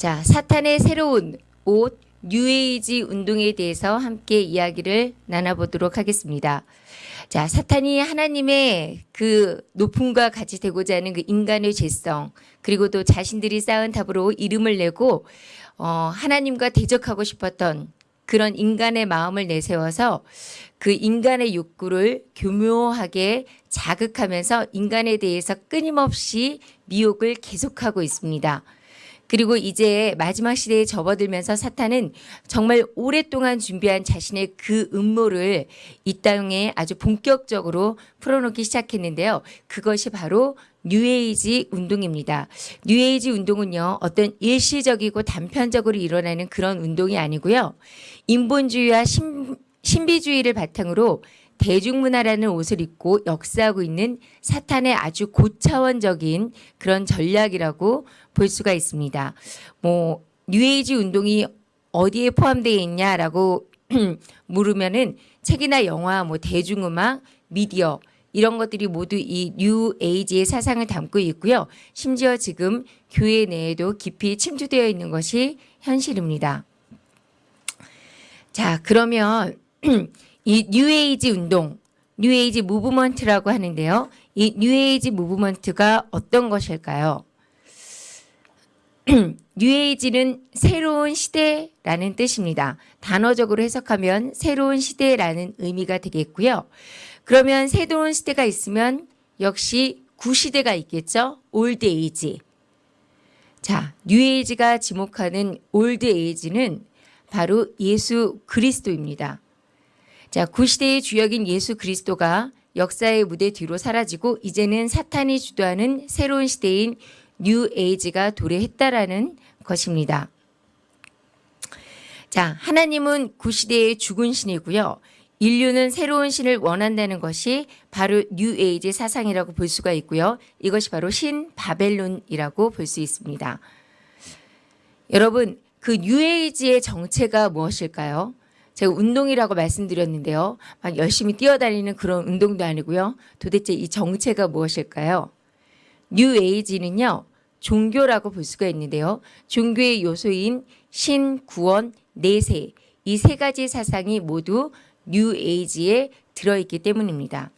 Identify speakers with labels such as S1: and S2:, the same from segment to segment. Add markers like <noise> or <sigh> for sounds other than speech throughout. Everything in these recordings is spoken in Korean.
S1: 자, 사탄의 새로운 옷 뉴에이지 운동에 대해서 함께 이야기를 나눠보도록 하겠습니다. 자, 사탄이 하나님의 그 높음과 같이 되고자 하는 그 인간의 죄성, 그리고 또 자신들이 쌓은 탑으로 이름을 내고, 어, 하나님과 대적하고 싶었던 그런 인간의 마음을 내세워서 그 인간의 욕구를 교묘하게 자극하면서 인간에 대해서 끊임없이 미혹을 계속하고 있습니다. 그리고 이제 마지막 시대에 접어들면서 사탄은 정말 오랫동안 준비한 자신의 그 음모를 이 땅에 아주 본격적으로 풀어놓기 시작했는데요. 그것이 바로 뉴에이지 운동입니다. 뉴에이지 운동은요, 어떤 일시적이고 단편적으로 일어나는 그런 운동이 아니고요. 인본주의와 신, 신비주의를 바탕으로 대중문화라는 옷을 입고 역사하고 있는 사탄의 아주 고차원적인 그런 전략이라고 볼 수가 있습니다. 뭐 뉴에이지 운동이 어디에 포함되어 있냐라고 <clears throat> 물으면은 책이나 영화, 뭐 대중음악, 미디어 이런 것들이 모두 이 뉴에이지의 사상을 담고 있고요. 심지어 지금 교회 내에도 깊이 침투되어 있는 것이 현실입니다. 자, 그러면 <clears throat> 이 뉴에이지 운동, New Age Movement라고 하는데요. 이 New Age Movement가 어떤 것일까요? <clears throat> 뉴에이지는 새로운 시대라는 뜻입니다. 단어적으로 해석하면 새로운 시대라는 의미가 되겠고요. 그러면 새로운 시대가 있으면 역시 구시대가 있겠죠. Old Age. 자, 뉴에이지가 지목하는 Old Age는 바로 예수 그리스도입니다. 자, 구시대의 주역인 예수 그리스도가 역사의 무대 뒤로 사라지고 이제는 사탄이 주도하는 새로운 시대인 뉴 에이지가 도래했다라는 것입니다. 자, 하나님은 구시대의 죽은 신이고요. 인류는 새로운 신을 원한다는 것이 바로 뉴 에이지 사상이라고 볼 수가 있고요. 이것이 바로 신 바벨론이라고 볼 수 있습니다. 여러분, 그 뉴 에이지의 정체가 무엇일까요? 제가 운동이라고 말씀드렸는데요. 막 열심히 뛰어다니는 그런 운동도 아니고요. 도대체 이 정체가 무엇일까요? 뉴 에이지는요. 종교라고 볼 수가 있는데요. 종교의 요소인 신, 구원, 내세 이 세 가지 사상이 모두 뉴 에이지에 들어있기 때문입니다.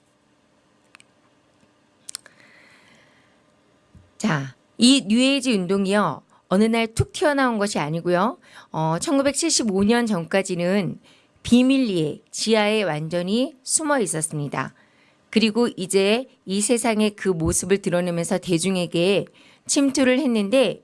S1: 자, 이 뉴에이지 운동이요. 어느 날 툭 튀어나온 것이 아니고요. 어, 1975년 전까지는 비밀리에 지하에 완전히 숨어 있었습니다. 그리고 이제 이 세상의 그 모습을 드러내면서 대중에게 침투를 했는데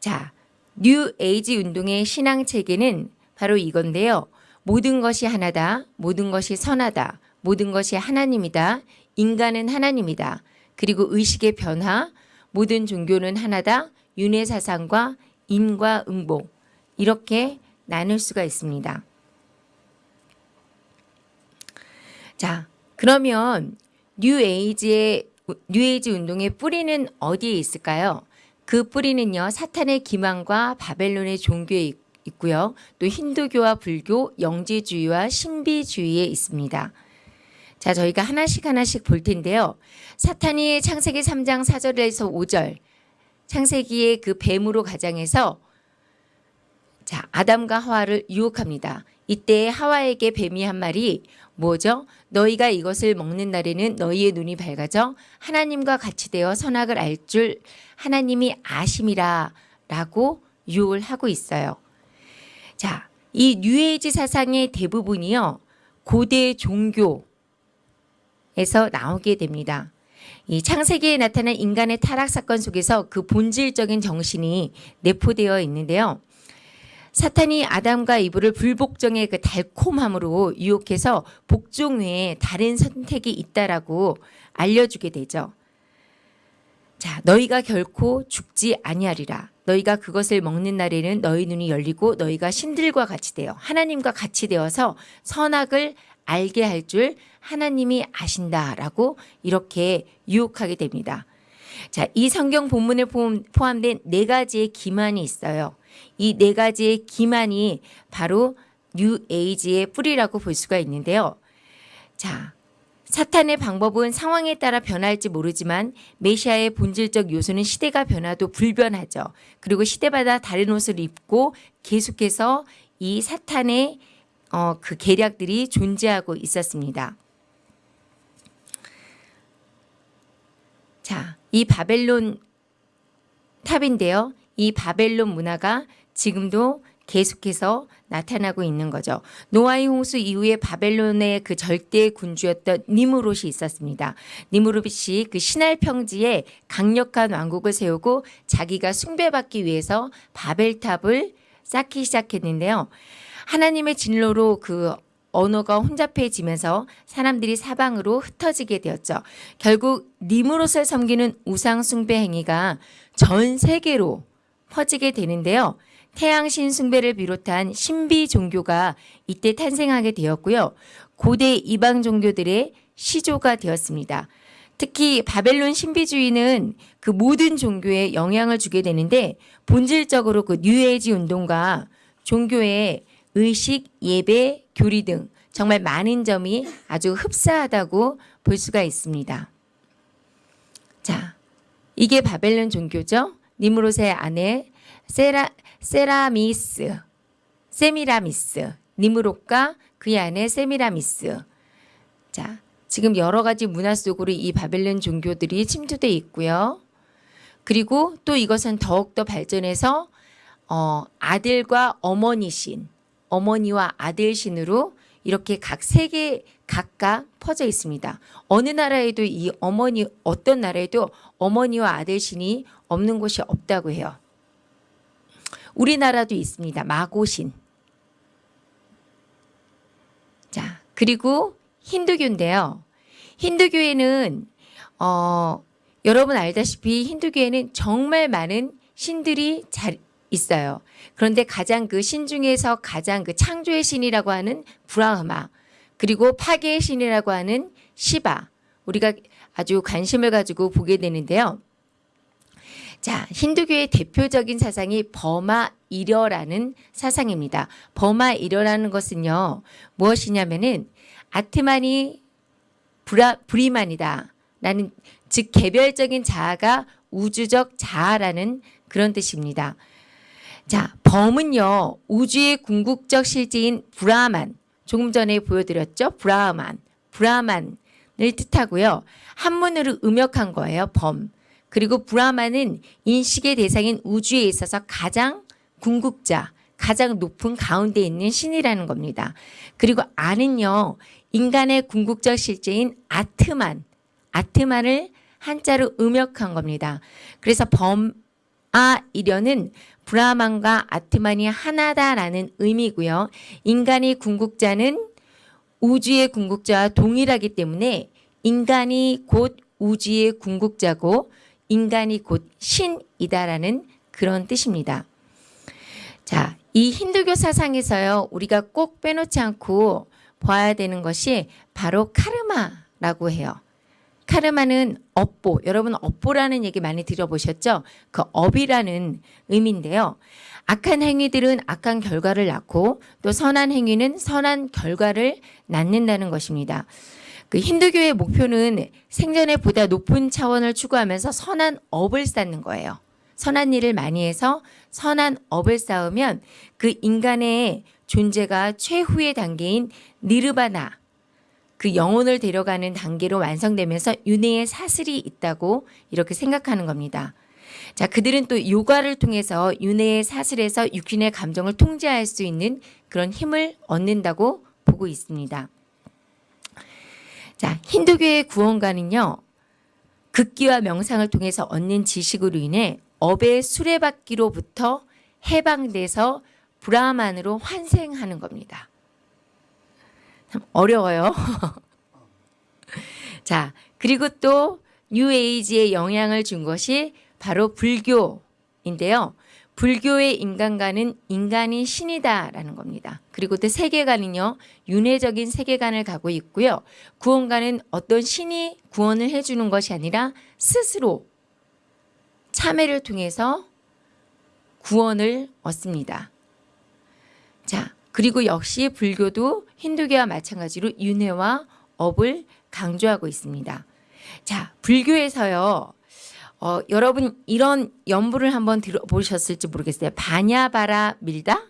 S1: 자, 뉴 에이지 운동의 신앙 체계는 바로 이건데요. 모든 것이 하나다. 모든 것이 선하다. 모든 것이 하나님이다. 인간은 하나님이다. 그리고 의식의 변화, 모든 종교는 하나다. 윤회 사상과 인과 응보 이렇게 나눌 수가 있습니다. 자, 그러면 뉴에이지의 뉴에이지 운동의 뿌리는 어디에 있을까요? 그 뿌리는요. 사탄의 기만과 바벨론의 종교에 있고요. 또 힌두교와 불교, 영지주의와 신비주의에 있습니다. 자, 저희가 하나씩 하나씩 볼 텐데요. 사탄이 창세기 3장 4절에서 5절 창세기의 그 뱀으로 가장해서 자, 아담과 하와를 유혹합니다. 이때 하와에게 뱀이 한 말이 뭐죠? 너희가 이것을 먹는 날에는 너희의 눈이 밝아져 하나님과 같이 되어 선악을 알 줄 하나님이 아심이라 라고 유혹을 하고 있어요. 자, 이 뉴에이지 사상의 대부분이요. 고대 종교에서 나오게 됩니다. 이 창세기에 나타난 인간의 타락 사건 속에서 그 본질적인 정신이 내포되어 있는데요. 사탄이 아담과 이브를 불복종의 그 달콤함으로 유혹해서 복종 외에 다른 선택이 있다라고 알려주게 되죠. 자, 너희가 결코 죽지 아니하리라. 너희가 그것을 먹는 날에는 너희 눈이 열리고 너희가 신들과 같이 되어 하나님과 같이 되어서 선악을 알게 될 줄 하나님이 아신다라고 이렇게 유혹하게 됩니다. 자, 이 성경 본문에 포함된 네 가지의 기만이 있어요. 이 네 가지의 기만이 바로 뉴 에이지의 뿌리라고 볼 수가 있는데요. 자, 사탄의 방법은 상황에 따라 변할지 모르지만 메시지의 본질적 요소는 시대가 변해도 불변하죠. 그리고 시대마다 다른 옷을 입고 계속해서 이 사탄의 어, 그 계략들이 존재하고 있었습니다. 자, 이 바벨론 탑인데요. 이 바벨론 문화가 지금도 계속해서 나타나고 있는 거죠. 노아의 홍수 이후에 바벨론의 그 절대 군주였던 니무롯이 있었습니다. 니무롯이 그 신할 평지에 강력한 왕국을 세우고 자기가 숭배받기 위해서 바벨탑을 쌓기 시작했는데요. 하나님의 진로로 그 언어가 혼잡해지면서 사람들이 사방으로 흩어지게 되었죠. 결국 니무롯을 섬기는 우상 숭배 행위가 전 세계로 퍼지게 되는데요. 태양신 숭배를 비롯한 신비 종교가 이때 탄생하게 되었고요. 고대 이방 종교들의 시조가 되었습니다. 특히 바벨론 신비주의는 그 모든 종교에 영향을 주게 되는데 본질적으로 그 뉴에이지 운동과 종교의 의식, 예배, 교리 등 정말 많은 점이 아주 흡사하다고 볼 수가 있습니다. 자, 이게 바벨론 종교죠. 니무롯의 아내 세라, 세라미스, 세미라미스, 니무롯과 그의 아내 세미라미스. 자, 지금 여러 가지 문화 속으로 이 바벨론 종교들이 침투돼 있고요. 그리고 또 이것은 더욱더 발전해서 어, 아들과 어머니 신, 어머니와 아들 신으로 이렇게 각 세계 각각 퍼져 있습니다. 어느 나라에도 이 어머니 어떤 나라에도 어머니와 아들 신이 없는 곳이 없다고 해요. 우리나라도 있습니다. 마고신. 자, 그리고 힌두교인데요. 힌두교에는 어, 여러분 알다시피 힌두교에는 정말 많은 신들이 잘 있어요. 그런데 가장 그 신 중에서 가장 그 창조의 신이라고 하는 브라흐마 그리고 파괴의 신이라고 하는 시바 우리가 아주 관심을 가지고 보게 되는데요. 자, 힌두교의 대표적인 사상이 버마 이려라는 사상입니다. 범아일여라는 것은요. 무엇이냐면은 아트만이 브라, 브리만이다. 라는 즉 개별적인 자아가 우주적 자아라는 그런 뜻입니다. 자, 범은요. 우주의 궁극적 실재인 브라만 조금 전에 보여드렸죠. 브라만, 브라만을 뜻하고요. 한문으로 음역한 거예요. 범. 그리고 브라만은 인식의 대상인 우주에 있어서 가장 궁극자, 가장 높은 가운데 있는 신이라는 겁니다. 그리고 아는요. 인간의 궁극적 실제인 아트만, 아트만을 한자로 음역한 겁니다. 그래서 범 아 이려는 브라만과 아트만이 하나다라는 의미고요. 인간이 궁극자는 우주의 궁극자와 동일하기 때문에 인간이 곧 우주의 궁극자고 인간이 곧 신이다라는 그런 뜻입니다. 자, 이 힌두교 사상에서요. 우리가 꼭 빼놓지 않고 봐야 되는 것이 바로 카르마라고 해요. 카르마는 업보, 여러분 업보라는 얘기 많이 들어보셨죠? 그 업이라는 의미인데요. 악한 행위들은 악한 결과를 낳고 또 선한 행위는 선한 결과를 낳는다는 것입니다. 그 힌두교의 목표는 생전에 보다 높은 차원을 추구하면서 선한 업을 쌓는 거예요. 선한 일을 많이 해서 선한 업을 쌓으면 그 인간의 존재가 최후의 단계인 니르바나 그 영혼을 데려가는 단계로 완성되면서 윤회의 사슬이 있다고 이렇게 생각하는 겁니다. 자, 그들은 또 요가를 통해서 윤회의 사슬에서 육신의 감정을 통제할 수 있는 그런 힘을 얻는다고 보고 있습니다. 자, 힌두교의 구원가는요. 극기와 명상을 통해서 얻는 지식으로 인해 업의 수레바퀴로부터 해방돼서 브라만으로 환생하는 겁니다. 참 어려워요. <laughs> 자, 그리고 또 뉴에이지에 영향을 준 것이 바로 불교인데요. 불교의 인간관은 인간이 신이다라는 겁니다. 그리고 또 세계관은요. 윤회적인 세계관을 가고 있고요. 구원관은 어떤 신이 구원을 해주는 것이 아니라 스스로 참회를 통해서 구원을 얻습니다. 자, 그리고 역시 불교도 힌두교와 마찬가지로 윤회와 업을 강조하고 있습니다. 자, 불교에서요. 어, 여러분 이런 연부를 한번 들어보셨을지 모르겠어요. 바냐바라 밀다?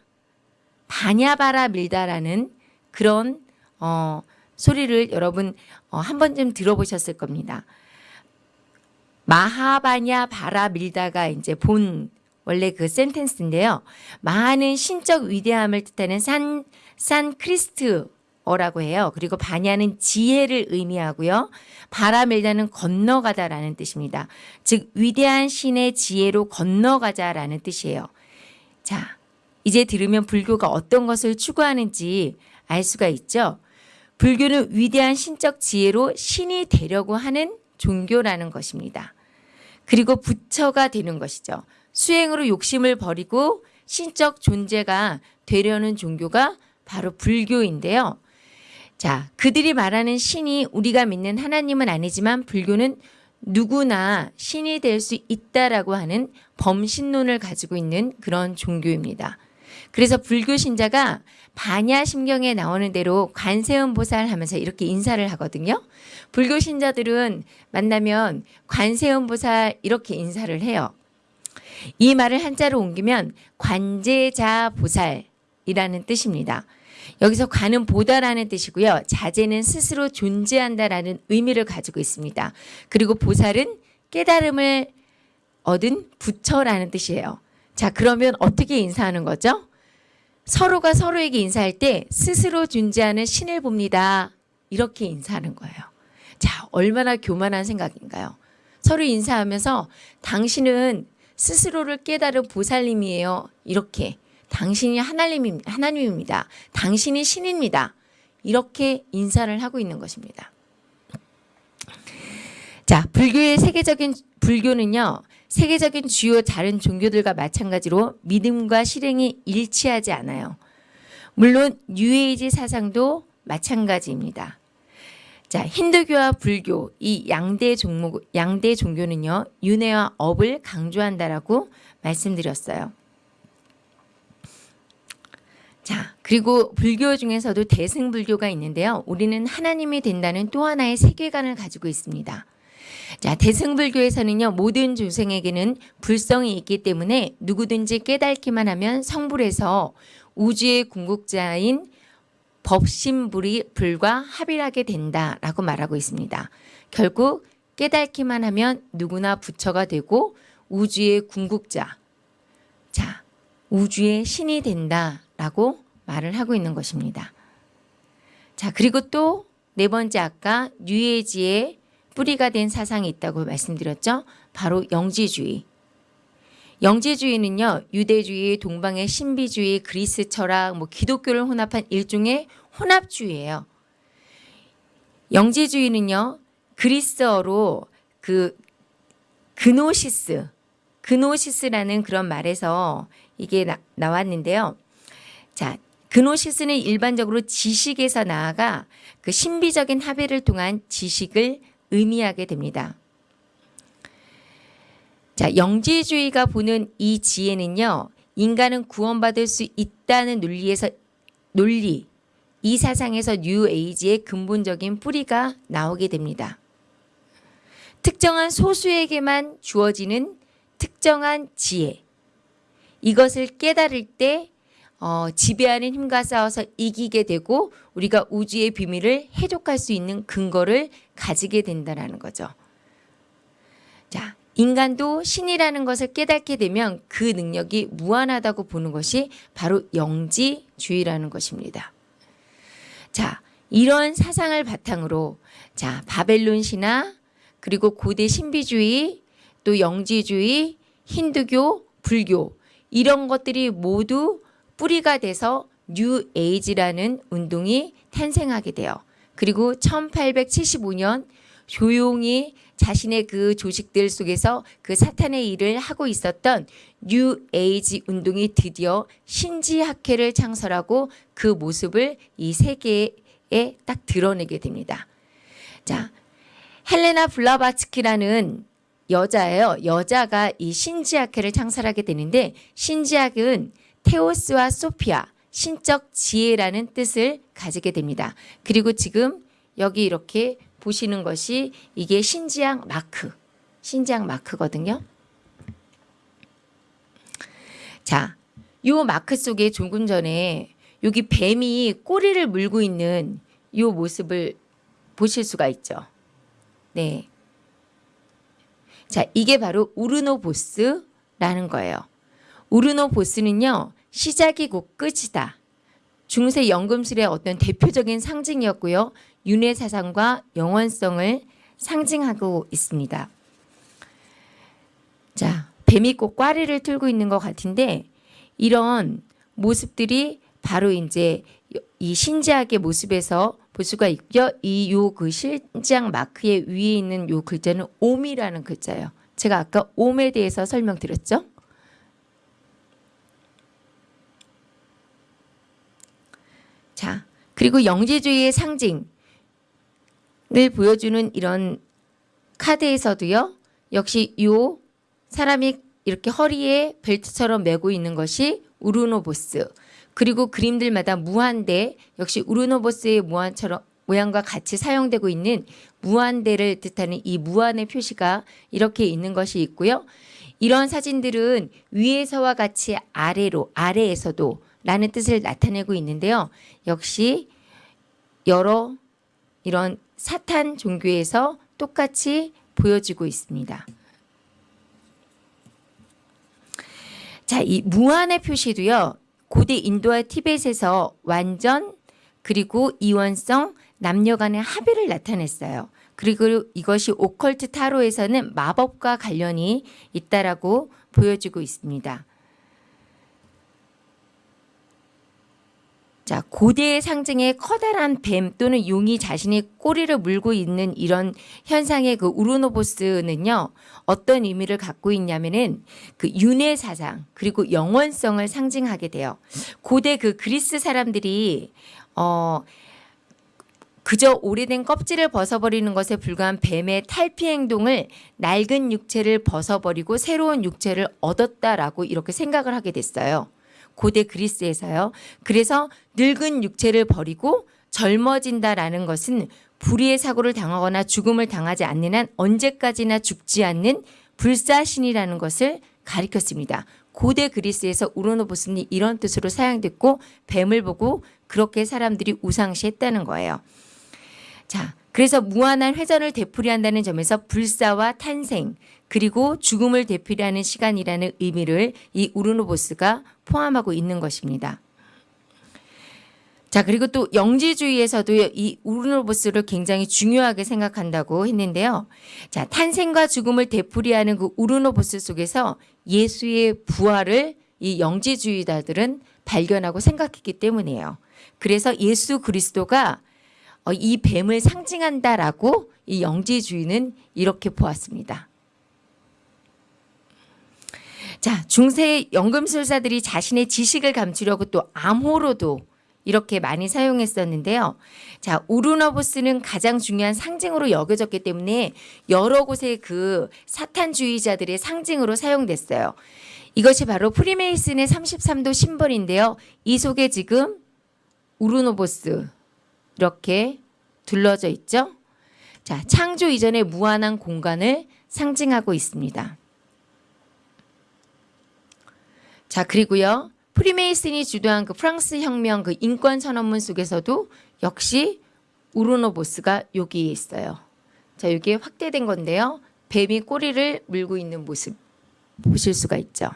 S1: 바냐바라 밀다라는 그런 어, 소리를 여러분 어, 한 번쯤 들어보셨을 겁니다. 마하바냐 바라 밀다가 이제 본 원래 그 센텐스인데요. 마하는 신적 위대함을 뜻하는 산, 산 크리스트어라고 해요. 그리고 바냐는 지혜를 의미하고요. 바라밀다는 건너가다라는 뜻입니다. 즉 위대한 신의 지혜로 건너가자라는 뜻이에요. 자, 이제 들으면 불교가 어떤 것을 추구하는지 알 수가 있죠. 불교는 위대한 신적 지혜로 신이 되려고 하는 종교라는 것입니다. 그리고 부처가 되는 것이죠. 수행으로 욕심을 버리고 신적 존재가 되려는 종교가 바로 불교인데요. 자, 그들이 말하는 신이 우리가 믿는 하나님은 아니지만 불교는 누구나 신이 될 수 있다라고 하는 범신론을 가지고 있는 그런 종교입니다. 그래서 불교 신자가 반야심경에 나오는 대로 관세음 보살 하면서 이렇게 인사를 하거든요. 불교 신자들은 만나면 관세음 보살 이렇게 인사를 해요. 이 말을 한자로 옮기면 관제자 보살이라는 뜻입니다. 여기서 관은 보다라는 뜻이고요. 자제는 스스로 존재한다라는 의미를 가지고 있습니다. 그리고 보살은 깨달음을 얻은 부처라는 뜻이에요. 자, 그러면 어떻게 인사하는 거죠? 서로가 서로에게 인사할 때 스스로 존재하는 신을 봅니다. 이렇게 인사하는 거예요. 자, 얼마나 교만한 생각인가요? 서로 인사하면서 당신은 스스로를 깨달은 보살님이에요. 이렇게 당신이 하나님, 하나님입니다. 당신이 신입니다. 이렇게 인사를 하고 있는 것입니다. 자, 불교의 세계적인 불교는요. 세계적인 주요 다른 종교들과 마찬가지로 믿음과 실행이 일치하지 않아요. 물론 뉴에이지 사상도 마찬가지입니다. 자, 힌두교와 불교 이 양대 종목 양대 종교는요. 윤회와 업을 강조한다라고 말씀드렸어요. 자, 그리고 불교 중에서도 대승불교가 있는데요. 우리는 하나님이 된다는 또 하나의 세계관을 가지고 있습니다. 자, 대승불교에서는요, 모든 조생에게는 불성이 있기 때문에 누구든지 깨닫기만 하면 성불해서 우주의 궁극자인 법신불이 불과 합일하게 된다라고 말하고 있습니다. 결국 깨닫기만 하면 누구나 부처가 되고 우주의 궁극자, 자, 우주의 신이 된다라고 말을 하고 있는 것입니다. 자, 그리고 또 네 번째 아까 뉴에지의 뿌리가 된 사상이 있다고 말씀드렸죠. 바로 영지주의. 영지주의는요. 유대주의, 동방의 신비주의, 그리스 철학, 뭐 기독교를 혼합한 일종의 혼합주의예요. 영지주의는요. 그리스어로 그 그노시스, 그노시스라는 그런 말에서 이게 나, 나왔는데요. 자, 그노시스는 일반적으로 지식에서 나아가 그 신비적인 합의를 통한 지식을 의미하게 됩니다. 자, 영지주의가 보는 이 지혜는요. 인간은 구원받을 수 있다는 논리에서 논리, 이 사상에서 뉴 에이지의 근본적인 뿌리가 나오게 됩니다. 특정한 소수에게만 주어지는 특정한 지혜. 이것을 깨달을 때 어, 지배하는 힘과 싸워서 이기게 되고 우리가 우주의 비밀을 해독할 수 있는 근거를 가지게 된다는 거죠. 자, 인간도 신이라는 것을 깨닫게 되면 그 능력이 무한하다고 보는 것이 바로 영지주의라는 것입니다. 자, 이런 사상을 바탕으로 자, 바벨론 신화 그리고 고대 신비주의 또 영지주의, 힌두교, 불교 이런 것들이 모두 뿌리가 돼서 뉴 에이지라는 운동이 탄생하게 돼요. 그리고 1875년 조용히 자신의 그 조직들 속에서 그 사탄의 일을 하고 있었던 뉴 에이지 운동이 드디어 신지 학회를 창설하고 그 모습을 이 세계에 딱 드러내게 됩니다. 자, 헬레나 블라바츠키라는 여자예요. 여자가 이 신지 학회를 창설하게 되는데 신지 학은 테오스와 소피아, 신적 지혜라는 뜻을 가지게 됩니다. 그리고 지금 여기 이렇게 보시는 것이 이게 신지향 마크, 신지향 마크거든요. 자, 요 마크 속에 조금 전에 여기 뱀이 꼬리를 물고 있는 요 모습을 보실 수가 있죠. 네. 자, 이게 바로 우르노보스라는 거예요. 우르노보스는요, 시작이 곧 끝이다. 중세 연금술의 어떤 대표적인 상징이었고요. 윤회 사상과 영원성을 상징하고 있습니다. 자, 뱀이 꼭 꽈리를 틀고 있는 것 같은데 이런 모습들이 바로 이제 이 신지학의 모습에서 볼 수가 있고요. 이 요 그 신지학 마크의 위에 있는 요 글자는 옴이라는 글자예요. 제가 아까 옴에 대해서 설명드렸죠. 자, 그리고 영지주의의 상징 을 보여주는 이런 카드에서도요. 역시 요 사람이 이렇게 허리에 벨트처럼 메고 있는 것이 우르노보스. 그리고 그림들마다 무한대 역시 우르노보스의 무한처럼 모양과 같이 사용되고 있는 무한대를 뜻하는 이 무한의 표시가 이렇게 있는 것이 있고요. 이런 사진들은 위에서와 같이 아래로 아래에서도 라는 뜻을 나타내고 있는데요. 역시 여러 이런 사탄 종교에서 똑같이 보여지고 있습니다. 자, 이 무한의 표시도요. 고대 인도와 티벳에서 완전 그리고 이원성 남녀 간의 합의를 나타냈어요. 그리고 이것이 오컬트 타로에서는 마법과 관련이 있다라고 보여지고 있습니다. 자, 고대의 상징의 커다란 뱀 또는 용이 자신의 꼬리를 물고 있는 이런 현상의 그 우르노보스는요, 어떤 의미를 갖고 있냐면은 그 윤회 사상, 그리고 영원성을 상징하게 돼요. 고대 그 그리스 사람들이, 어, 그저 오래된 껍질을 벗어버리는 것에 불과한 뱀의 탈피 행동을 낡은 육체를 벗어버리고 새로운 육체를 얻었다라고 이렇게 생각을 하게 됐어요. 고대 그리스에서요. 그래서 늙은 육체를 버리고 젊어진다라는 것은 불의의 사고를 당하거나 죽음을 당하지 않는 한 언제까지나 죽지 않는 불사신이라는 것을 가리켰습니다. 고대 그리스에서 우르노보스는 이런 뜻으로 사용됐고 뱀을 보고 그렇게 사람들이 우상시했다는 거예요. 자, 그래서 무한한 회전을 되풀이한다는 점에서 불사와 탄생 그리고 죽음을 되풀이하는 시간이라는 의미를 이 우르노보스가 포함하고 있는 것입니다. 자 그리고 또 영지주의에서도 이 우르노보스를 굉장히 중요하게 생각한다고 했는데요. 자 탄생과 죽음을 되풀이하는 그 우르노보스 속에서 예수의 부활을 이 영지주의자들은 발견하고 생각했기 때문이에요. 그래서 예수 그리스도가 어, 이 뱀을 상징한다라고 이 영지주의는 이렇게 보았습니다. 자, 중세 연금술사들이 자신의 지식을 감추려고 또 암호로도 이렇게 많이 사용했었는데요. 자, 우르너보스는 가장 중요한 상징으로 여겨졌기 때문에 여러 곳의 그 사탄주의자들의 상징으로 사용됐어요. 이것이 바로 프리메이슨의 33도 심벌인데요. 이 속에 지금 우르노보스 이렇게 둘러져 있죠. 자, 창조 이전의 무한한 공간을 상징하고 있습니다. 자, 그리고요. 프리메이슨이 주도한 그 프랑스 혁명 그 인권 선언문 속에서도 역시 우르노보스가 여기에 있어요. 자, 여기에 확대된 건데요. 뱀이 꼬리를 물고 있는 모습 보실 수가 있죠.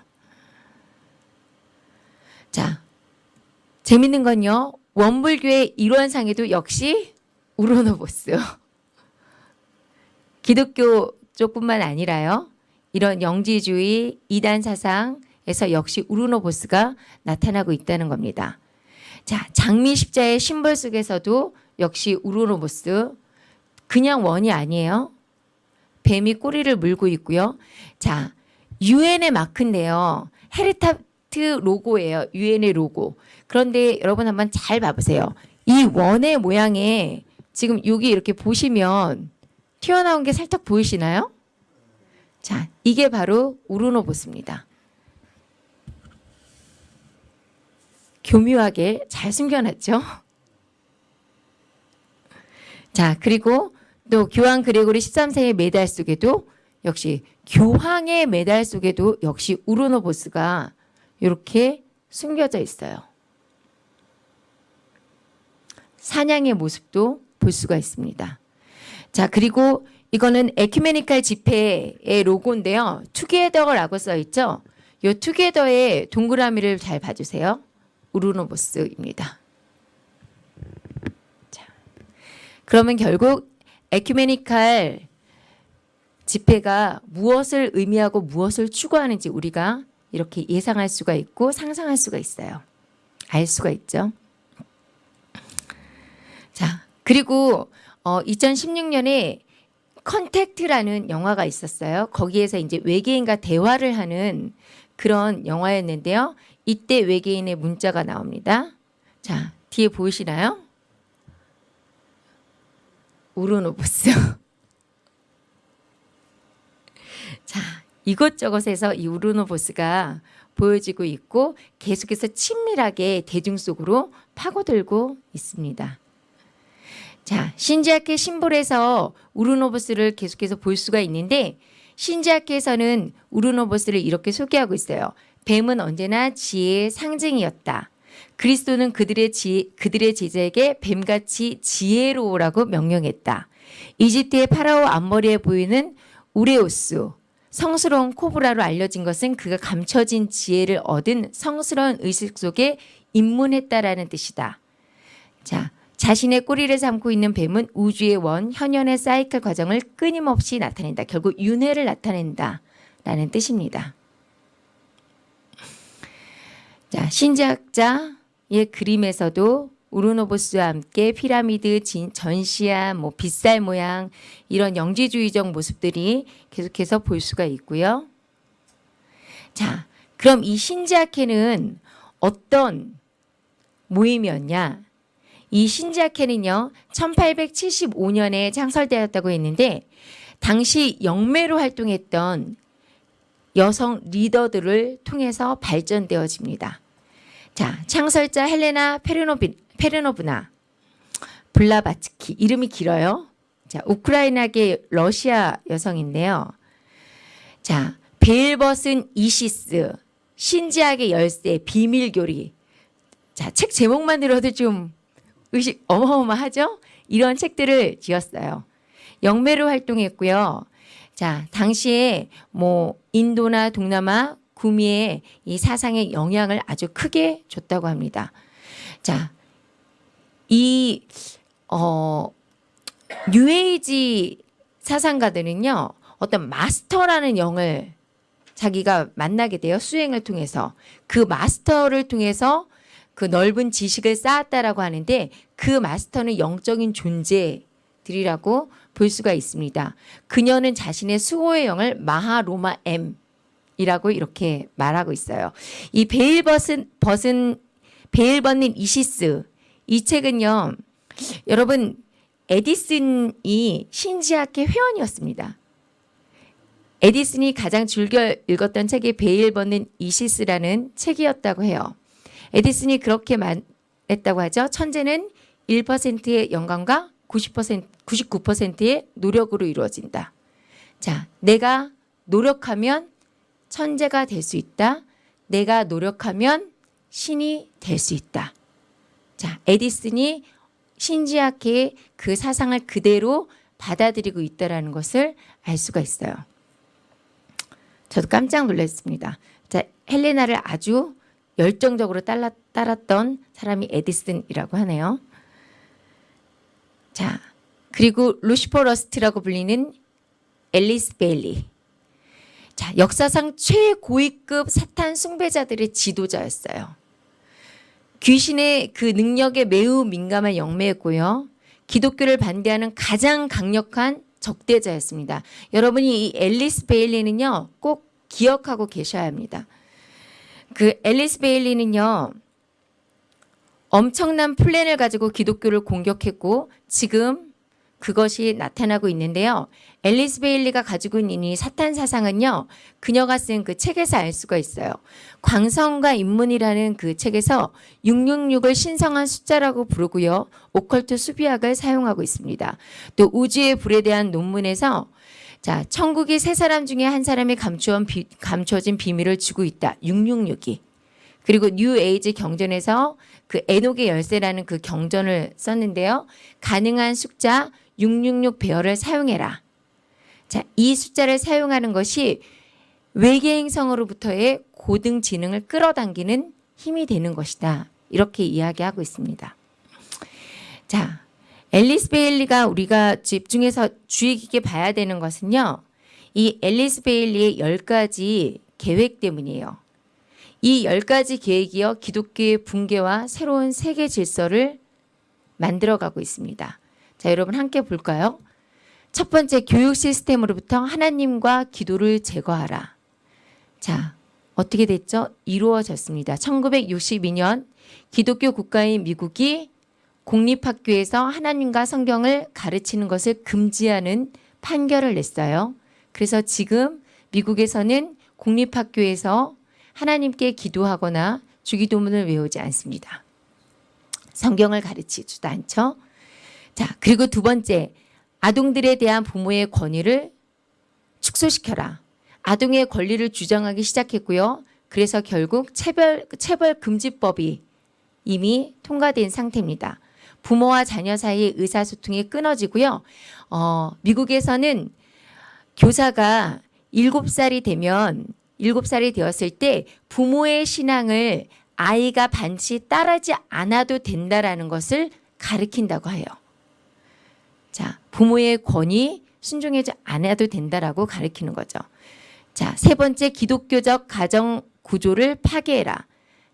S1: 자, 재밌는 건요. 원불교의 일원상에도 역시 우르노보스. 기독교 쪽뿐만 아니라요. 이런 영지주의, 이단 사상, 에서 역시 우르노보스가 나타나고 있다는 겁니다. 자, 장미 십자의 심벌 속에서도 역시 우르노보스 그냥 원이 아니에요. 뱀이 꼬리를 물고 있고요. 자, 유엔의 마크인데요. 헤르타 트 로고예요. 유엔의 로고. 그런데 여러분 한번 잘 봐보세요. 이 원의 모양에 지금 여기 이렇게 보시면 튀어나온 게 살짝 보이시나요? 자, 이게 바로 우르노보스입니다. 교묘하게 잘 숨겨놨죠. 자, 그리고 또 교황 그레고리 13세의 메달 속에도 역시 교황의 메달 속에도 역시 우르노보스가 이렇게 숨겨져 있어요. 사냥의 모습도 볼 수가 있습니다. 자, 그리고 이거는 에큐메니칼 집회의 로고인데요. 투게더라고 써 있죠. 이 투게더의 동그라미를 잘 봐주세요. 우르노보스입니다. 자, 그러면 결국 에큐메니칼 집회가 무엇을 의미하고 무엇을 추구하는지 우리가 이렇게 예상할 수가 있고 상상할 수가 있어요. 알 수가 있죠. 자, 그리고 어, 2016년에 컨택트라는 영화가 있었어요. 거기에서 이제 외계인과 대화를 하는 그런 영화였는데요. 이때 외계인의 문자가 나옵니다. 자, 뒤에 보이시나요? 우로보로스. <laughs> 자, 이것저것에서 이 우로보로스가 보여지고 있고 계속해서 친밀하게 대중 속으로 파고들고 있습니다. 자, 신지학회 심볼에서 우르노보스를 계속해서 볼 수가 있는데 신지학회에서는 우르노보스를 이렇게 소개하고 있어요. 뱀은 언제나 지혜의 상징이었다. 그리스도는 그들의 지, 그들의 제자에게 뱀같이 지혜로우라고 명령했다. 이집트의 파라오 앞머리에 보이는 우레오스, 성스러운 코브라로 알려진 것은 그가 감춰진 지혜를 얻은 성스러운 의식 속에 입문했다라는 뜻이다. 자, 자신의 꼬리를 삼고 있는 뱀은 우주의 원, 현현의 사이클 과정을 끊임없이 나타낸다. 결국 윤회를 나타낸다. 라는 뜻입니다. 자, 신지학자의 그림에서도 우르노보스와 함께 피라미드, 진, 전시안, 뭐 빗살 모양 이런 영지주의적 모습들이 계속해서 볼 수가 있고요. 자, 그럼 이 신지학회는 어떤 모임이었냐? 이 신지학회는요, 1875년에 창설되었다고 했는데, 당시 영매로 활동했던 여성 리더들을 통해서 발전되어집니다. 자, 창설자 헬레나 페르노비, 페르노브나 블라바츠키 이름이 길어요. 자, 우크라이나계 러시아 여성인데요. 자, 베일벗은 이시스, 신지학의 열쇠, 비밀교리. 자, 책 제목만 들어도 좀 의식 어마어마하죠? 이런 책들을 지었어요. 영매로 활동했고요. 자, 당시에 뭐 인도나 동남아 구미에 이 사상의 영향을 아주 크게 줬다고 합니다. 자, 이 어, 뉴에이지 사상가들은요. 어떤 마스터라는 영을 자기가 만나게 돼요. 수행을 통해서. 그 마스터를 통해서 그 넓은 지식을 쌓았다라고 하는데 그 마스터는 영적인 존재들이라고 볼 수가 있습니다. 그녀는 자신의 수호의 영을 마하로마 M이라고 이렇게 말하고 있어요. 이 베일 벗은 벗은 베일벗님 이시스 이 책은요. 여러분 에디슨이 신지학회 회원이었습니다. 에디슨이 가장 즐겨 읽었던 책이 베일 벗는 이시스라는 책이었다고 해요. 에디슨이 그렇게 말했다고 하죠. 천재는 1%의 영감과 90% 99%의 노력으로 이루어진다. 자, 내가 노력하면 천재가 될 수 있다. 내가 노력하면 신이 될 수 있다. 자, 에디슨이 신지학계의 그 사상을 그대로 받아들이고 있다는 것을 알 수가 있어요. 저도 깜짝 놀랐습니다. 자, 헬레나를 아주 열정적으로 따라, 따랐던 사람이 에디슨이라고 하네요. 자, 그리고 루시퍼 트러스트라고 불리는 앨리스 베일리. 자, 역사상 최고위급 사탄 숭배자들의 지도자였어요. 귀신의 그 능력에 매우 민감한 영매였고요. 기독교를 반대하는 가장 강력한 적대자였습니다. 여러분이 이 앨리스 베일리는요. 꼭 기억하고 계셔야 합니다. 그 앨리스 베일리는요. 엄청난 플랜을 가지고 기독교를 공격했고 지금 그것이 나타나고 있는데요. 앨리스 베일리가 가지고 있는 이 사탄 사상은요. 그녀가 쓴 그 책에서 알 수가 있어요. 광선과 입문이라는 그 책에서 666을 신성한 숫자라고 부르고요. 오컬트 수비학을 사용하고 있습니다. 또 우주의 불에 대한 논문에서 자, 천국이 세 사람 중에 한 사람이 감추어 비, 감춰진 비밀을 주고 있다. 666이. 그리고 뉴 에이지 경전에서 그 에녹의 열쇠라는 그 경전을 썼는데요. 가능한 숫자 666 배열을 사용해라. 자, 이 숫자를 사용하는 것이 외계 행성으로부터의 고등 지능을 끌어당기는 힘이 되는 것이다. 이렇게 이야기하고 있습니다. 자, 앨리스 베일리가 우리가 집중해서 주의 깊게 봐야 되는 것은요. 이 앨리스 베일리의 열 가지 계획 때문이에요. 이열 가지 계획이요. 기독교의 붕괴와 새로운 세계 질서를 만들어가고 있습니다. 자, 여러분 함께 볼까요? 첫 번째 교육 시스템으로부터 하나님과 기도를 제거하라. 자, 어떻게 됐죠? 이루어졌습니다. 1962년 기독교 국가인 미국이 공립학교에서 하나님과 성경을 가르치는 것을 금지하는 판결을 냈어요. 그래서 지금 미국에서는 공립학교에서 하나님께 기도하거나 주기도문을 외우지 않습니다. 성경을 가르치지도 않죠. 자, 그리고 두 번째, 아동들에 대한 부모의 권위를 축소시켜라. 아동의 권리를 주장하기 시작했고요. 그래서 결국 체벌, 체벌금지법이 이미 통과된 상태입니다. 부모와 자녀 사이의 의사소통이 끊어지고요. 어, 미국에서는 교사가 7살이 되면 7살이 되었을 때 부모의 신앙을 아이가 반드시 따르지 않아도 된다라는 것을 가르친다고 해요. 자, 부모의 권위 순종하지 않아도 된다라고 가르치는 거죠. 자, 세 번째 기독교적 가정 구조를 파괴해라.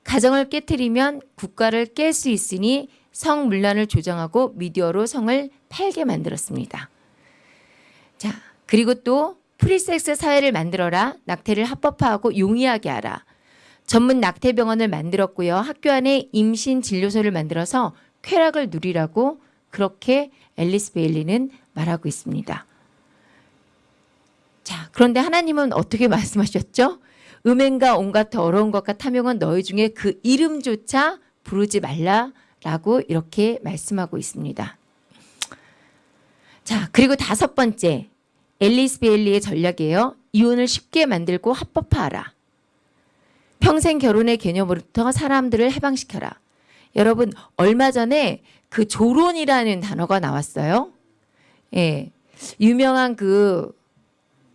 S1: 가정을 깨뜨리면 국가를 깰 수 있으니 성문란을 조정하고 미디어로 성을 팔게 만들었습니다. 자, 그리고 또 프리섹스 사회를 만들어라. 낙태를 합법화하고 용이하게 하라. 전문 낙태병원을 만들었고요. 학교 안에 임신 진료소를 만들어서 쾌락을 누리라고 그렇게 앨리스 베일리는 말하고 있습니다. 자, 그런데 하나님은 어떻게 말씀하셨죠? 음행과 온갖 더러운 것과 탐욕은 너희 중에 그 이름조차 부르지 말라라고 이렇게 말씀하고 있습니다. 자, 그리고 다섯 번째 앨리스 베일리의 전략이에요. 이혼을 쉽게 만들고 합법화하라. 평생 결혼의 개념으로부터 사람들을 해방시켜라. 여러분 얼마 전에 그 조론이라는 단어가 나왔어요. 예. 유명한 그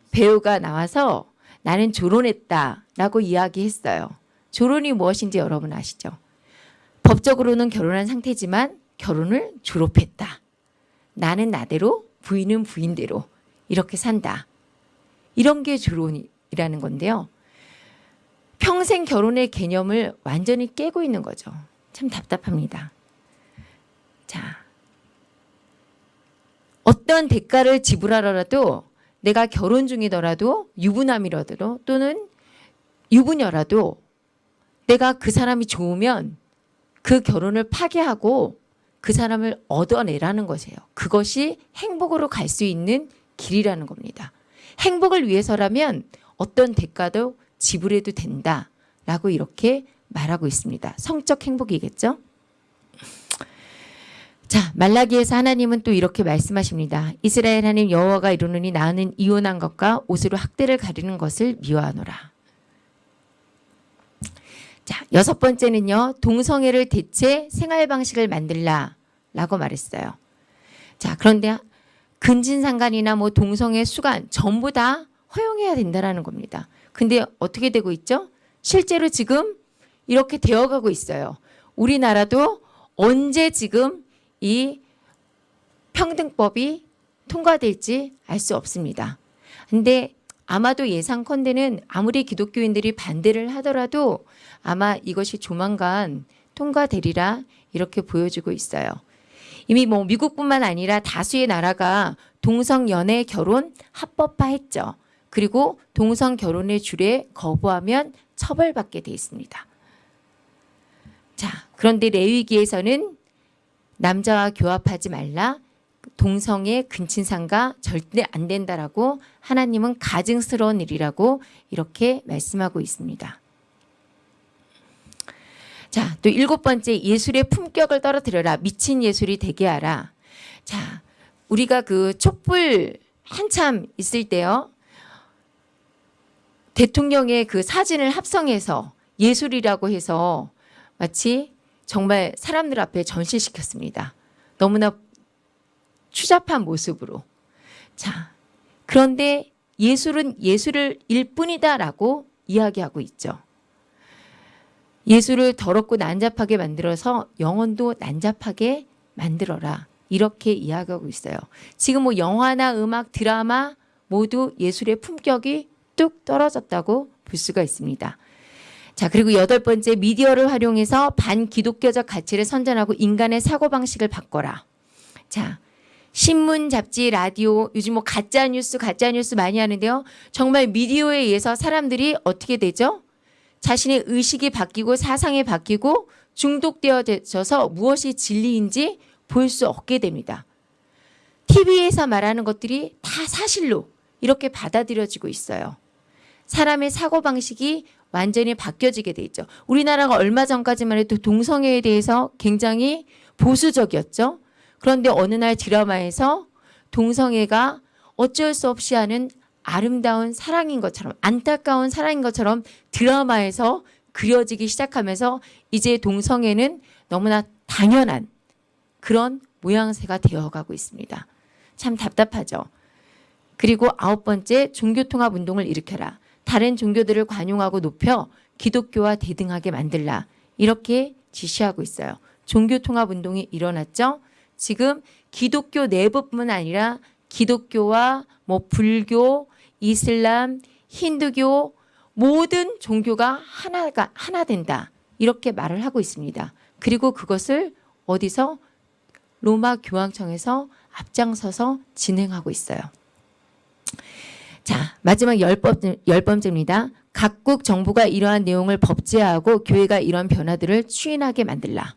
S1: 배우가 나와서 나는 조론했다 라고 이야기했어요. 조론이 무엇인지 여러분 아시죠? 법적으로는 결혼한 상태지만 결혼을 졸업했다. 나는 나대로 부인은 부인대로 이렇게 산다. 이런 게 조론이라는 건데요. 평생 결혼의 개념을 완전히 깨고 있는 거죠. 참 답답합니다. 자, 어떤 대가를 지불하더라도 내가 결혼 중이더라도 유부남이라도 또는 유부녀라도 내가 그 사람이 좋으면 그 결혼을 파괴하고 그 사람을 얻어내라는 것이에요. 그것이 행복으로 갈 수 있는 길이라는 겁니다. 행복을 위해서라면 어떤 대가도 지불해도 된다라고 이렇게 말하고 있습니다. 성적 행복이겠죠? 자, 말라기에서 하나님은 또 이렇게 말씀하십니다. 이스라엘 하나님 여호와가 이루느니 나는 이혼한 것과 옷으로 학대를 가리는 것을 미워하노라. 자, 여섯 번째는요. 동성애를 대체 생활 방식을 만들라 라고 말했어요. 자, 그런데 근진상간이나 뭐 동성애 수간 전부 다 허용해야 된다라는 겁니다. 근데 어떻게 되고 있죠? 실제로 지금 이렇게 되어가고 있어요. 우리나라도 언제 지금 이 평등법이 통과될지 알 수 없습니다. 근데 아마도 예상컨대는 아무리 기독교인들이 반대를 하더라도 아마 이것이 조만간 통과되리라 이렇게 보여지고 있어요. 이미 뭐 미국뿐만 아니라 다수의 나라가 동성 연애 결혼 합법화했죠. 그리고 동성 결혼의 줄에 거부하면 처벌받게 돼 있습니다. 자, 그런데 레위기에서는 남자와 교합하지 말라. 동성애 근친상가 절대 안 된다라고 하나님은 가증스러운 일이라고 이렇게 말씀하고 있습니다. 자, 또 일곱 번째 예술의 품격을 떨어뜨려라. 미친 예술이 되게 하라. 자, 우리가 그 촛불 한참 있을 때요. 대통령의 그 사진을 합성해서 예술이라고 해서 마치 정말 사람들 앞에 전시시켰습니다. 너무나 추잡한 모습으로. 자, 그런데 예술은 예술을 일 뿐이다라고 이야기하고 있죠. 예술을 더럽고 난잡하게 만들어서 영혼도 난잡하게 만들어라. 이렇게 이야기하고 있어요. 지금 뭐 영화나 음악, 드라마 모두 예술의 품격이 뚝 떨어졌다고 볼 수가 있습니다. 자, 그리고 여덟 번째 미디어를 활용해서 반기독교적 가치를 선전하고 인간의 사고방식을 바꿔라. 자, 신문, 잡지, 라디오, 요즘 뭐 가짜 뉴스, 가짜 뉴스 많이 하는데요. 정말 미디어에 의해서 사람들이 어떻게 되죠? 자신의 의식이 바뀌고 사상이 바뀌고 중독되어져서 무엇이 진리인지 볼 수 없게 됩니다. TV에서 말하는 것들이 다 사실로 이렇게 받아들여지고 있어요. 사람의 사고방식이 완전히 바뀌어지게 돼 있죠. 우리나라가 얼마 전까지만 해도 동성애에 대해서 굉장히 보수적이었죠. 그런데 어느 날 드라마에서 동성애가 어쩔 수 없이 하는 아름다운 사랑인 것처럼 안타까운 사랑인 것처럼 드라마에서 그려지기 시작하면서 이제 동성애는 너무나 당연한 그런 모양새가 되어가고 있습니다. 참 답답하죠. 그리고 아홉 번째 종교통합 운동을 일으켜라. 다른 종교들을 관용하고 높여 기독교와 대등하게 만들라. 이렇게 지시하고 있어요. 종교 통합 운동이 일어났죠. 지금 기독교 내부뿐만 아니라 기독교와 뭐 불교, 이슬람, 힌두교 모든 종교가 하나가 하나 된다. 이렇게 말을 하고 있습니다. 그리고 그것을 어디서 로마 교황청에서 앞장서서 진행하고 있어요. 자, 마지막 열, 번째, 열 번째입니다. 각국 정부가 이러한 내용을 법제화하고 교회가 이런 변화들을 추인하게 만들라.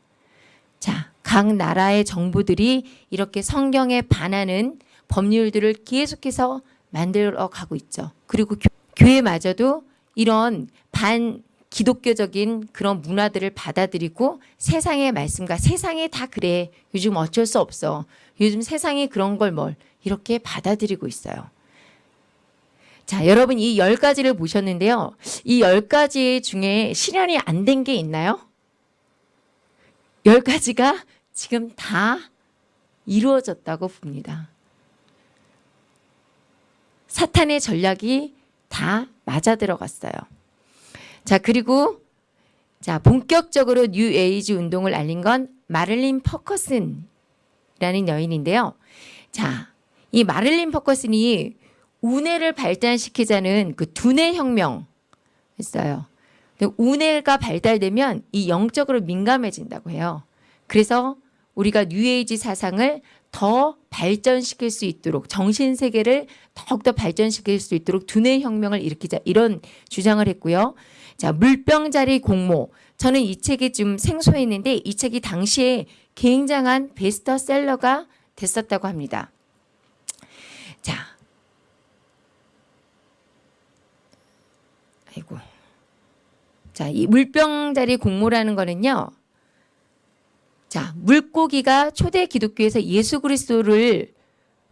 S1: 자, 각 나라의 정부들이 이렇게 성경에 반하는 법률들을 계속해서 만들어 가고 있죠. 그리고 교회마저도 이런 반 기독교적인 그런 문화들을 받아들이고 세상의 말씀과 세상에 다 그래. 요즘 어쩔 수 없어. 요즘 세상에 그런 걸 뭘 이렇게 받아들이고 있어요. 자, 여러분 이 열 가지를 보셨는데요. 이 열 가지 중에 실현이 안 된 게 있나요? 열 가지가 지금 다 이루어졌다고 봅니다. 사탄의 전략이 다 맞아 들어갔어요. 자, 그리고 자, 본격적으로 뉴 에이지 운동을 알린 건 마릴린 퍼거슨이라는 여인인데요. 자, 이 마릴린 퍼거슨이 우뇌를 발달시키자는 그 두뇌 혁명 했어요. 우뇌가 발달되면 이 영적으로 민감해진다고 해요. 그래서 우리가 뉴에이지 사상을 더 발전시킬 수 있도록 정신 세계를 더욱더 발전시킬 수 있도록 두뇌 혁명을 일으키자 이런 주장을 했고요. 자, 물병자리 공모. 저는 이 책이 좀 생소했는데 이 책이 당시에 굉장한 베스트셀러가 됐었다고 합니다. 자. 아이고. 자, 이 물병자리 공모라는 거는요. 자, 물고기가 초대 기독교에서 예수 그리스도를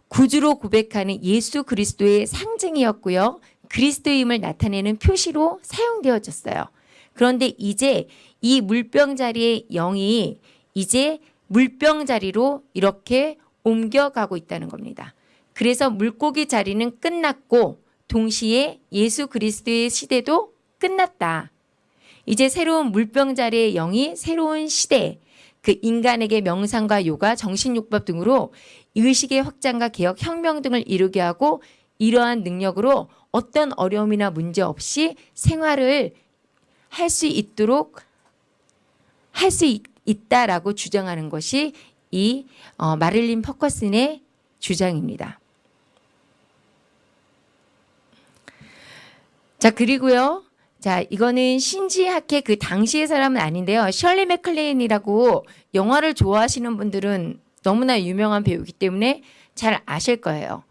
S1: 구주로 고백하는 예수 그리스도의 상징이었고요. 그리스도임을 나타내는 표시로 사용되어졌어요. 그런데 이제 이 물병 자리의 영이 이제 물병 자리로 이렇게 옮겨가고 있다는 겁니다. 그래서 물고기 자리는 끝났고 동시에 예수 그리스도의 시대도 끝났다. 이제 새로운 물병 자리의 영이 새로운 시대, 그 인간에게 명상과 요가, 정신요법 등으로 의식의 확장과 개혁, 혁명 등을 이루게 하고 이러한 능력으로 어떤 어려움이나 문제 없이 생활을 할 수 있도록 할 수 있다라고 주장하는 것이 이 어, 마릴린 퍼커슨의 주장입니다. 자 그리고요. 자, 이거는 신지학회 그 당시의 사람은 아닌데요. 셜리 맥클레인이라고 영화를 좋아하시는 분들은 너무나 유명한 배우이기 때문에 잘 아실 거예요.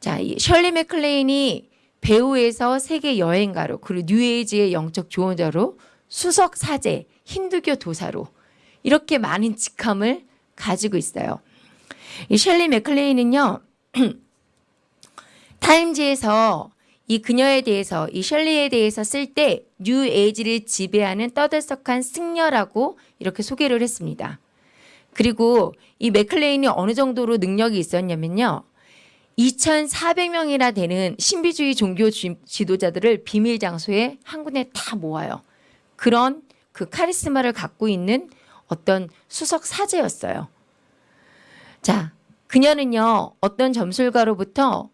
S1: 자, 이 셜리 맥클레인이 배우에서 세계 여행가로 그리고 뉴에이지의 영적 조언자로 수석 사제, 힌두교 도사로 이렇게 많은 직함을 가지고 있어요. 이 셜리 맥클레인은요. <clears throat> 타임지에서 이 그녀에 대해서 이 셜리에 대해서 쓸 때 뉴 에이지를 지배하는 떠들썩한 승려라고 이렇게 소개를 했습니다. 그리고 이 맥클레인이 어느 정도로 능력이 있었냐면요. 2,400명이나 되는 신비주의 종교 지- 지도자들을 비밀 장소에 한 군데 다 모아요. 그런 그 카리스마를 갖고 있는 어떤 수석 사제였어요. 자, 그녀는요, 어떤 점술가로부터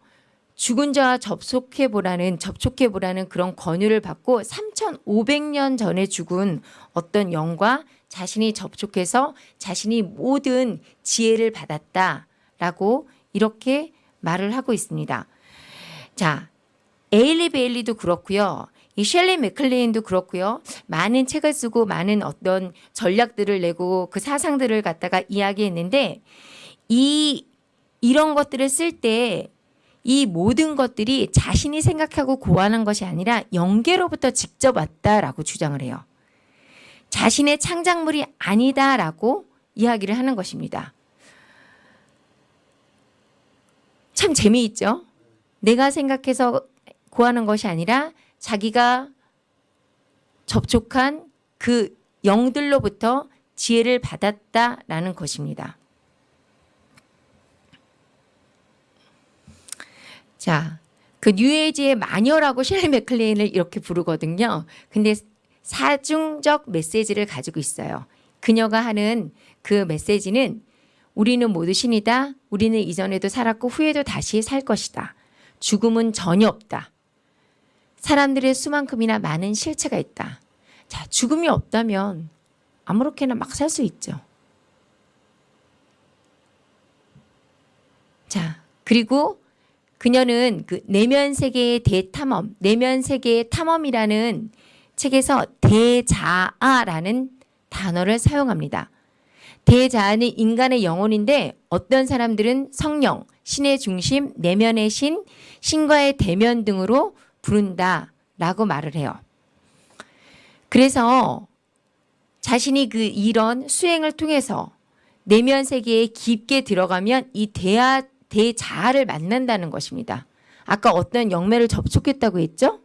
S1: 죽은 자와 접속해 보라는 접촉해 보라는 그런 권유를 받고 3,500년 전에 죽은 어떤 영과 자신이 접촉해서 자신이 모든 지혜를 받았다라고 이렇게 말을 하고 있습니다. 자, 에일리 베일리도 그렇고요. 이 셸리 맥클레인도 그렇고요. 많은 책을 쓰고 많은 어떤 전략들을 내고 그 사상들을 갖다가 이야기했는데 이 이런 것들을 쓸때 이 모든 것들이 자신이 생각하고 고안한 것이 아니라 영계로부터 직접 왔다라고 주장을 해요. 자신의 창작물이 아니다라고 이야기를 하는 것입니다. 참 재미있죠? 내가 생각해서 고하는 것이 아니라 자기가 접촉한 그 영들로부터 지혜를 받았다라는 것입니다. 자, 그 뉴에이지의 마녀라고 셸리 맥클레인을 이렇게 부르거든요. 근데 사중적 메시지를 가지고 있어요. 그녀가 하는 그 메시지는 우리는 모두 신이다. 우리는 이전에도 살았고 후에도 다시 살 것이다. 죽음은 전혀 없다. 사람들의 수만큼이나 많은 실체가 있다. 자, 죽음이 없다면 아무렇게나 막 살 수 있죠. 자, 그리고 그녀는 그 내면 세계의 대탐험, 내면 세계의 탐험이라는 책에서 대자아라는 단어를 사용합니다. 대자아는 인간의 영혼인데 어떤 사람들은 성령, 신의 중심, 내면의 신, 신과의 대면 등으로 부른다 라고 말을 해요. 그래서 자신이 그 이런 수행을 통해서 내면 세계에 깊게 들어가면 이 대아 대자아를 만난다는 것입니다. 아까 어떤 영매를 접촉했다고 했죠?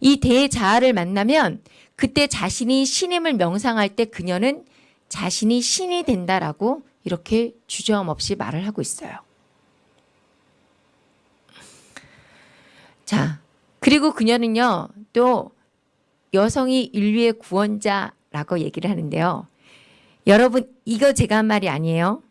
S1: 이 대자아를 만나면 그때 자신이 신임을 명상할 때 그녀는 자신이 신이 된다라고 이렇게 주저함 없이 말을 하고 있어요. 자, 그리고 그녀는요, 또 여성이 인류의 구원자라고 얘기를 하는데요. 여러분, 이거 제가 한 말이 아니에요.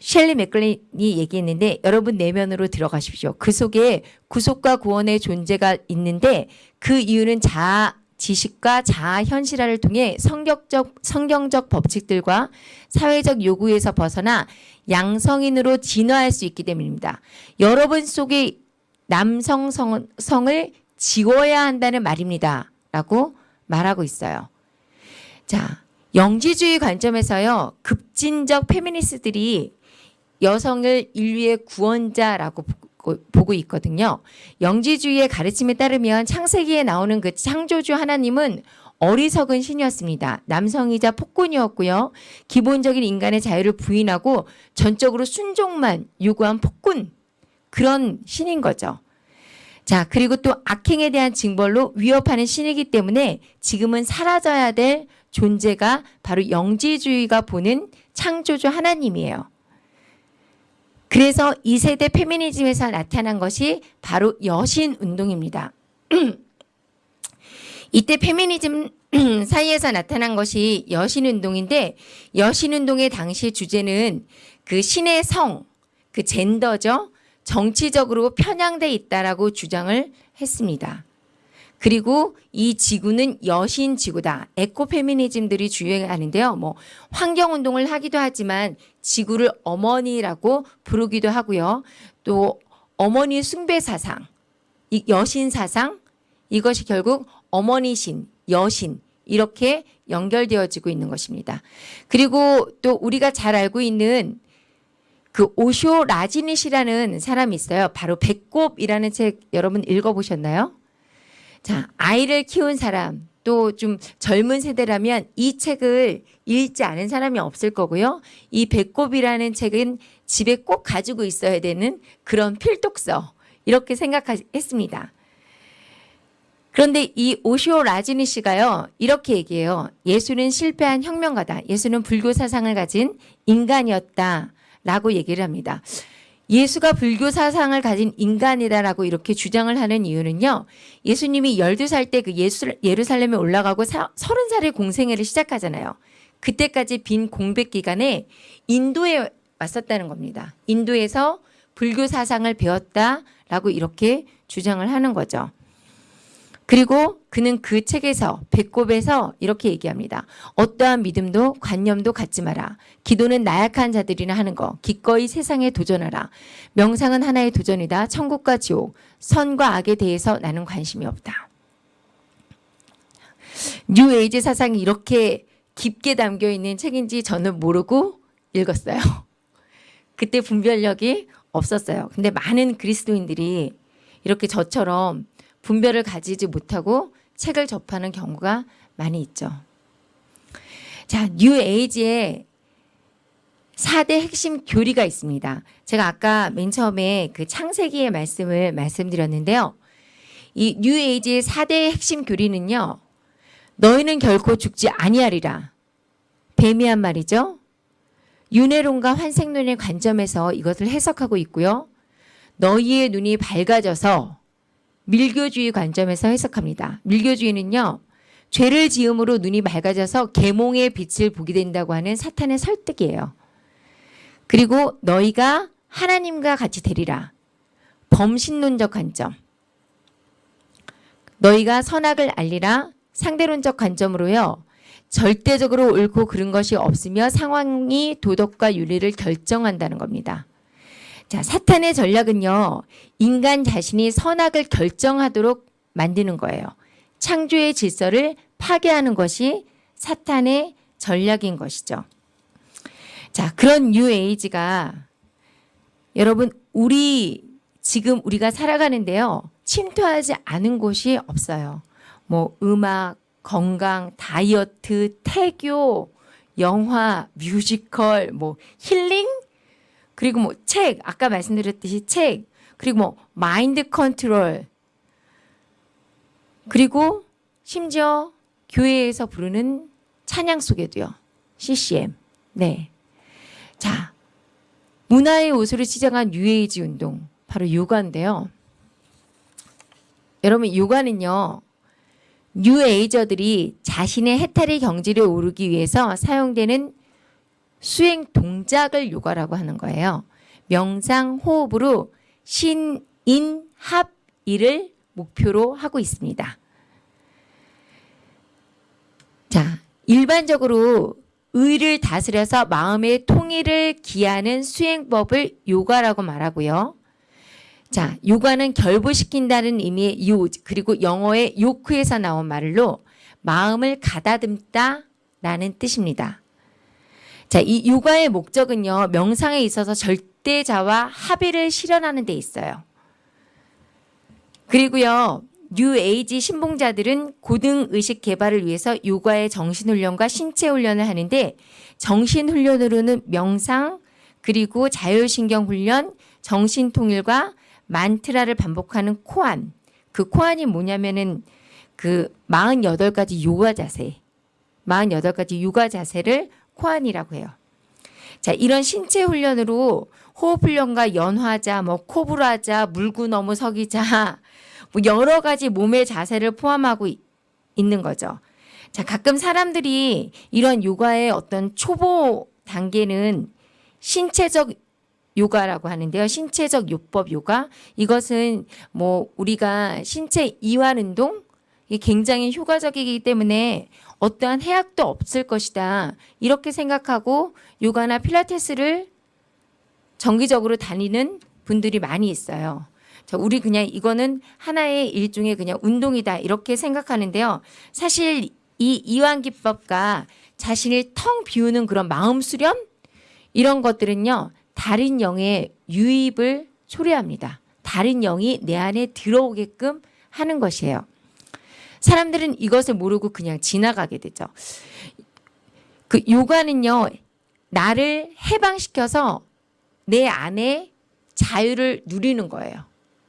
S1: 셸리 맥클린이 얘기했는데 여러분 내면으로 들어가십시오. 그 속에 구속과 구원의 존재가 있는데 그 이유는 자아 지식과 자아 현실화를 통해 성격적 성경적 법칙들과 사회적 요구에서 벗어나 양성인으로 진화할 수 있기 때문입니다. 여러분 속에 남성 성, 성을 지워야 한다는 말입니다. 라고 말하고 있어요. 자, 영지주의 관점에서요. 급진적 페미니스트들이 여성을 인류의 구원자라고 보고- 있거든요. 영지주의의 가르침에 따르면 창세기에 나오는 그 창조주 하나님은 어리석은 신이었습니다. 남성이자 폭군이었고요. 기본적인 인간의 자유를 부인하고 전적으로 순종만 요구한 폭군 그런 신인 거죠. 자, 그리고 또 악행에 대한 징벌로 위협하는 신이기 때문에 지금은 사라져야 될 존재가 바로 영지주의가 보는 창조주 하나님이에요. 그래서 이 세대 페미니즘에서 나타난 것이 바로 여신 운동입니다. <clears throat> 이때 페미니즘 <clears throat> 사이에서 나타난 것이 여신 운동인데 여신 운동의 당시 주제는 그 신의 성, 그 젠더죠. 정치적으로 편향돼 있다라고 주장을 했습니다. 그리고 이 지구는 여신 지구다. 에코 페미니즘들이 주행하는데요. 뭐 환경 운동을 하기도 하지만 지구를 어머니라고 부르기도 하고요. 또 어머니 숭배 사상, 이 여신 사상 이것이 결국 어머니 신, 여신 이렇게 연결되어지고 있는 것입니다. 그리고 또 우리가 잘 알고 있는 그 오쇼 라즈니쉬라는 사람이 있어요. 바로 배꼽이라는 책 여러분 읽어보셨나요? 자, 아이를 키운 사람, 또 좀 젊은 세대라면 이 책을 읽지 않은 사람이 없을 거고요. 이 배꼽이라는 책은 집에 꼭 가지고 있어야 되는 그런 필독서 이렇게 생각했습니다. 그런데 이 오시오 라지니 씨가요 이렇게 얘기해요. 예수는 실패한 혁명가다. 예수는 불교 사상을 가진 인간이었다 라고 얘기를 합니다. 예수가 불교 사상을 가진 인간이다라고 이렇게 주장을 하는 이유는요. 예수님이 12살 때 그 예루살렘에 올라가고 30살의 공생애를 시작하잖아요. 그때까지 빈 공백 기간에 인도에 왔었다는 겁니다. 인도에서 불교 사상을 배웠다라고 이렇게 주장을 하는 거죠. 그리고 그는 그 책에서 배꼽에서 이렇게 얘기합니다. 어떠한 믿음도 관념도 갖지 마라. 기도는 나약한 자들이나 하는 거. 기꺼이 세상에 도전하라. 명상은 하나의 도전이다. 천국과 지옥, 선과 악에 대해서 나는 관심이 없다. 뉴 에이지 사상이 이렇게 깊게 담겨 있는 책인지 저는 모르고 읽었어요. <laughs> 그때 분별력이 없었어요. 근데 많은 그리스도인들이 이렇게 저처럼 분별을 가지지 못하고 책을 접하는 경우가 많이 있죠. 자, 뉴 에이지에 4대 핵심 교리가 있습니다. 제가 아까 맨 처음에 그 창세기의 말씀을 말씀드렸는데요. 이 뉴 에이지의 4대 핵심 교리는요. 너희는 결코 죽지 아니하리라. 뱀이한 말이죠. 윤회론과 환생론의 관점에서 이것을 해석하고 있고요. 너희의 눈이 밝아져서 밀교주의 관점에서 해석합니다. 밀교주의는요. 죄를 지음으로 눈이 맑아져서 계몽의 빛을 보게 된다고 하는 사탄의 설득이에요. 그리고 너희가 하나님과 같이 되리라. 범신론적 관점. 너희가 선악을 알리라. 상대론적 관점으로요. 절대적으로 옳고 그른 것이 없으며 상황이 도덕과 윤리를 결정한다는 겁니다. 자, 사탄의 전략은요. 인간 자신이 선악을 결정하도록 만드는 거예요. 창조의 질서를 파괴하는 것이 사탄의 전략인 것이죠. 자, 그런 뉴 에이지가 여러분 우리 지금 우리가 살아가는데요. 침투하지 않은 곳이 없어요. 뭐 음악, 건강, 다이어트, 태교, 영화, 뮤지컬, 뭐 힐링, 그리고 뭐 책, 아까 말씀드렸듯이 책, 그리고 뭐 마인드 컨트롤, 그리고 심지어 교회에서 부르는 찬양 속에도요. CCM. 네. 자, 문화의 옷으로 시작한 뉴에이지 운동, 바로 요가인데요. 여러분, 요가는요. 뉴에이저들이 자신의 해탈의 경지를 오르기 위해서 사용되는 수행 동작을 요가라고 하는 거예요. 명상 호흡으로 신 인합일을 목표로 하고 있습니다. 자, 일반적으로 의를 다스려서 마음의 통일을 기하는 수행법을 요가라고 말하고요. 자, 요가는 결부시킨다는 의미의 요 그리고 영어의 요크에서 나온 말로 마음을 가다듬다 라는 뜻입니다. 자, 이 요가의 목적은요. 명상에 있어서 절대자와 합의를 실현하는 데 있어요. 그리고요. 뉴 에이지 신봉자들은 고등 의식 개발을 위해서 요가의 정신 훈련과 신체 훈련을 하는데 정신 훈련으로는 명상 그리고 자율신경 훈련, 정신 통일과 만트라를 반복하는 코안. 그 코안이 뭐냐면은 그 48가지 요가 자세. 48가지 요가 자세를 코안이라고 해요. 자, 이런 신체 훈련으로 호흡 훈련과 연화자, 뭐 코브라자, 물구 너무 서기자, 뭐 여러 가지 몸의 자세를 포함하고 이, 있는 거죠. 자, 가끔 사람들이 이런 요가의 어떤 초보 단계는 신체적 요가라고 하는데요. 신체적 요법 요가. 이것은 뭐 우리가 신체 이완 운동 이 굉장히 효과적이기 때문에 어떠한 해악도 없을 것이다. 이렇게 생각하고 요가나 필라테스를 정기적으로 다니는 분들이 많이 있어요. 자, 우리 그냥 이거는 하나의 일종의 그냥 운동이다. 이렇게 생각하는데요. 사실 이 이완 기법과 자신을 텅 비우는 그런 마음 수련 이런 것들은요 다른 영의 유입을 초래합니다. 다른 영이 내 안에 들어오게끔 하는 것이에요. 사람들은 이것을 모르고 그냥 지나가게 되죠. 그 요가는요 나를 해방시켜서 내 안에 자유를 누리는 거예요.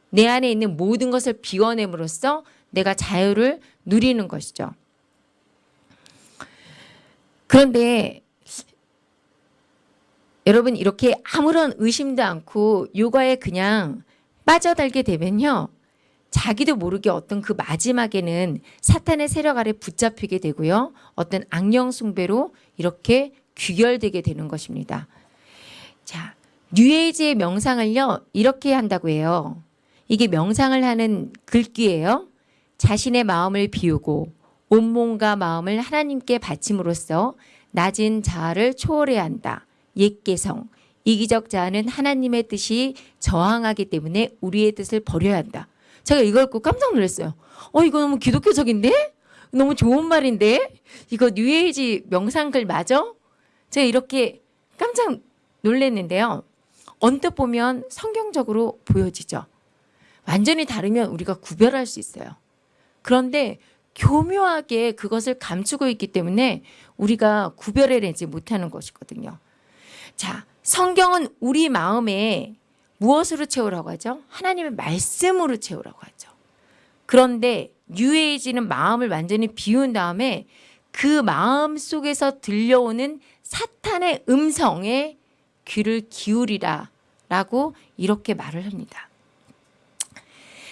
S1: 내 안에 있는 모든 것을 비워냄으로써 내가 자유를 누리는 것이죠. 그런데 여러분 이렇게 아무런 의심도 않고 요가에 그냥 빠져들게 되면요. 자기도 모르게 어떤 그 마지막에는 사탄의 세력 아래 붙잡히게 되고요. 어떤 악령 숭배로 이렇게 귀결되게 되는 것입니다. 자, 뉴에이지의 명상을요. 이렇게 한다고 해요. 이게 명상을 하는 글귀예요. 자신의 마음을 비우고 온몸과 마음을 하나님께 바침으로써 낮은 자아를 초월해야 한다. 옛개성, 이기적 자아는 하나님의 뜻이 저항하기 때문에 우리의 뜻을 버려야 한다. 제가 이걸 읽고 깜짝 놀랐어요. 어 이거 너무 기독교적인데? 너무 좋은 말인데? 이거 뉴에이지 명상글 맞아? 제가 이렇게 깜짝 놀랐는데요. 언뜻 보면 성경적으로 보여지죠. 완전히 다르면 우리가 구별할 수 있어요. 그런데 교묘하게 그것을 감추고 있기 때문에 우리가 구별해내지 못하는 것이거든요. 자, 성경은 우리 마음에 무엇으로 채우라고 하죠? 하나님의 말씀으로 채우라고 하죠. 그런데 뉴에이지는 마음을 완전히 비운 다음에 그 마음 속에서 들려오는 사탄의 음성에 귀를 기울이라 라고 이렇게 말을 합니다.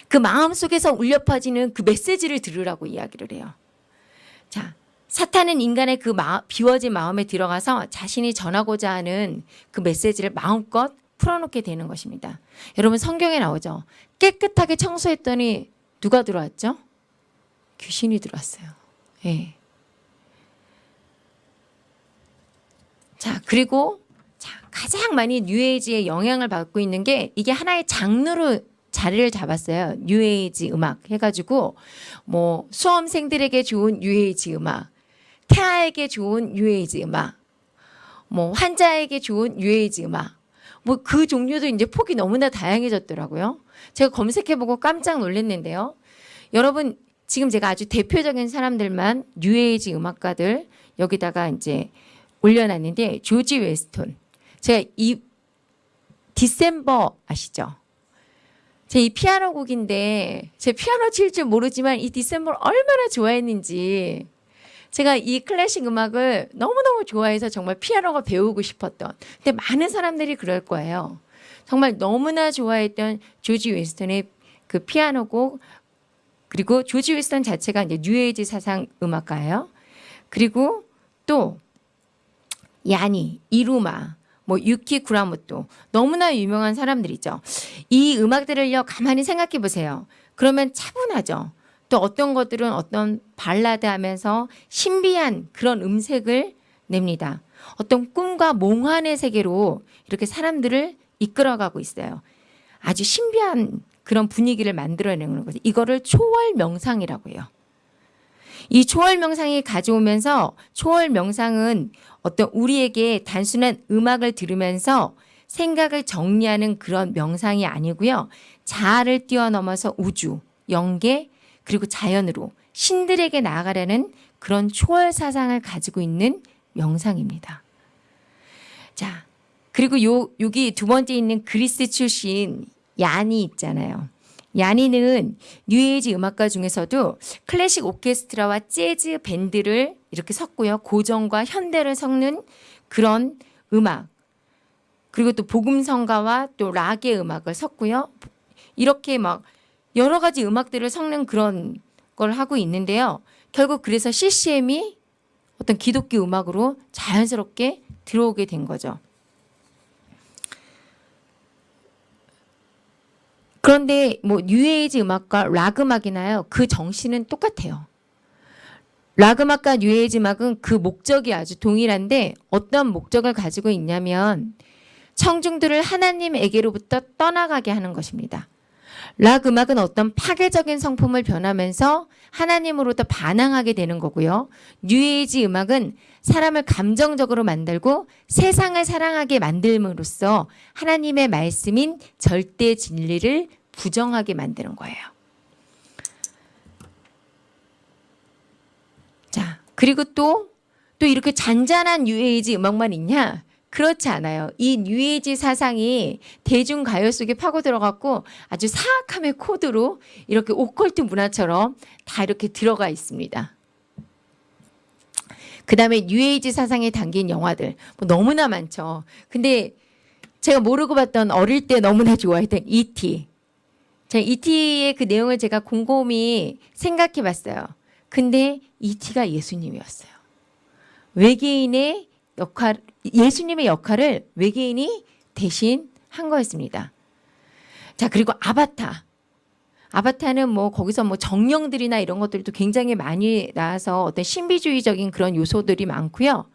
S1: 그 마음 속에서 울려 퍼지는 그 메시지를 들으라고 이야기를 해요. 자, 사탄은 인간의 그 마, 비워진 마음에 들어가서 자신이 전하고자 하는 그 메시지를 마음껏 풀어놓게 되는 것입니다. 여러분 성경에 나오죠. 깨끗하게 청소했더니 누가 들어왔죠? 귀신이 들어왔어요. 예. 자 그리고 자, 가장 많이 뉴에이지의 영향을 받고 있는 게 이게 하나의 장르로 자리를 잡았어요. 뉴에이지 음악 해가지고 뭐 수험생들에게 좋은 뉴에이지 음악, 태아에게 좋은 뉴에이지 음악, 뭐 환자에게 좋은 뉴에이지 음악, 뭐 그 종류도 이제 폭이 너무나 다양해졌더라고요. 제가 검색해보고 깜짝 놀랐는데요. 여러분 지금 제가 아주 대표적인 사람들만 뉴에이지 음악가들 여기다가 이제 올려놨는데 조지 윈스턴. 제가 이 December 아시죠? 제 이 피아노 곡인데 제 피아노 칠 줄 모르지만 이 December를 얼마나 좋아했는지 제가 이 클래식 음악을 너무너무 좋아해서 정말 피아노가 배우고 싶었던 근데 많은 사람들이 그럴 거예요. 정말 너무나 좋아했던 조지 윈스턴의 그 피아노 곡 그리고 조지 윈스턴 자체가 이제 뉴에이지 사상 음악가예요. 그리고 또 야니, 이루마, 뭐 유키 구라모토 너무나 유명한 사람들이죠. 이 음악들을요 가만히 생각해 보세요. 그러면 차분하죠. 또 어떤 것들은 어떤 발라드 하면서 신비한 그런 음색을 냅니다. 어떤 꿈과 몽환의 세계로 이렇게 사람들을 이끌어가고 있어요. 아주 신비한 그런 분위기를 만들어내는 거죠. 이거를 초월 명상이라고 해요. 이 초월 명상이 가져오면서 초월 명상은 어떤 우리에게 단순한 음악을 들으면서 생각을 정리하는 그런 명상이 아니고요. 자아를 뛰어넘어서 우주, 영계, 그리고 자연으로 신들에게 나아가려는 그런 초월 사상을 가지고 있는 명상입니다. 자, 그리고 요, 여기 두 번째 있는 그리스 출신 야니 있잖아요. 야니는 뉴에이지 음악가 중에서도 클래식 오케스트라와 재즈 밴드를 이렇게 섞고요. 고전과 현대를 섞는 그런 음악. 그리고 또 복음성가와 또 락의 음악을 섞고요. 이렇게 막 여러 가지 음악들을 섞는 그런 걸 하고 있는데요. 결국 그래서 CCM이 어떤 기독교 음악으로 자연스럽게 들어오게 된 거죠. 그런데 뭐 뉴에이지 음악과 락 음악이나요. 그 정신은 똑같아요. 락 음악과 뉴에이지 음악은 그 목적이 아주 동일한데 어떤 목적을 가지고 있냐면 청중들을 하나님에게로부터 떠나가게 하는 것입니다. 락 음악은 어떤 파괴적인 성품을 변하면서 하나님으로부터 반항하게 되는 거고요. 뉴에이지 음악은 사람을 감정적으로 만들고 세상을 사랑하게 만들므로써 하나님의 말씀인 절대 진리를 부정하게 만드는 거예요. 자, 그리고 또, 또 이렇게 잔잔한 뉴에이지 음악만 있냐? 그렇지 않아요. 이 뉴에이지 사상이 대중 가요 속에 파고 들어갔고 아주 사악함의 코드로 이렇게 오컬트 문화처럼 다 이렇게 들어가 있습니다. 그 다음에 뉴에이지 사상에 담긴 영화들 뭐 너무나 많죠. 근데 제가 모르고 봤던 어릴 때 너무나 좋아했던 E.T. 제가 E.T의 그 내용을 제가 곰곰이 생각해 봤어요. 근데 E.T가 예수님이었어요. 외계인의 역할, 예수님의 역할을 외계인이 대신 한 거였습니다. 자, 그리고 아바타. 아바타는 뭐 거기서 뭐 정령들이나 이런 것들도 굉장히 많이 나와서 어떤 신비주의적인 그런 요소들이 많고요.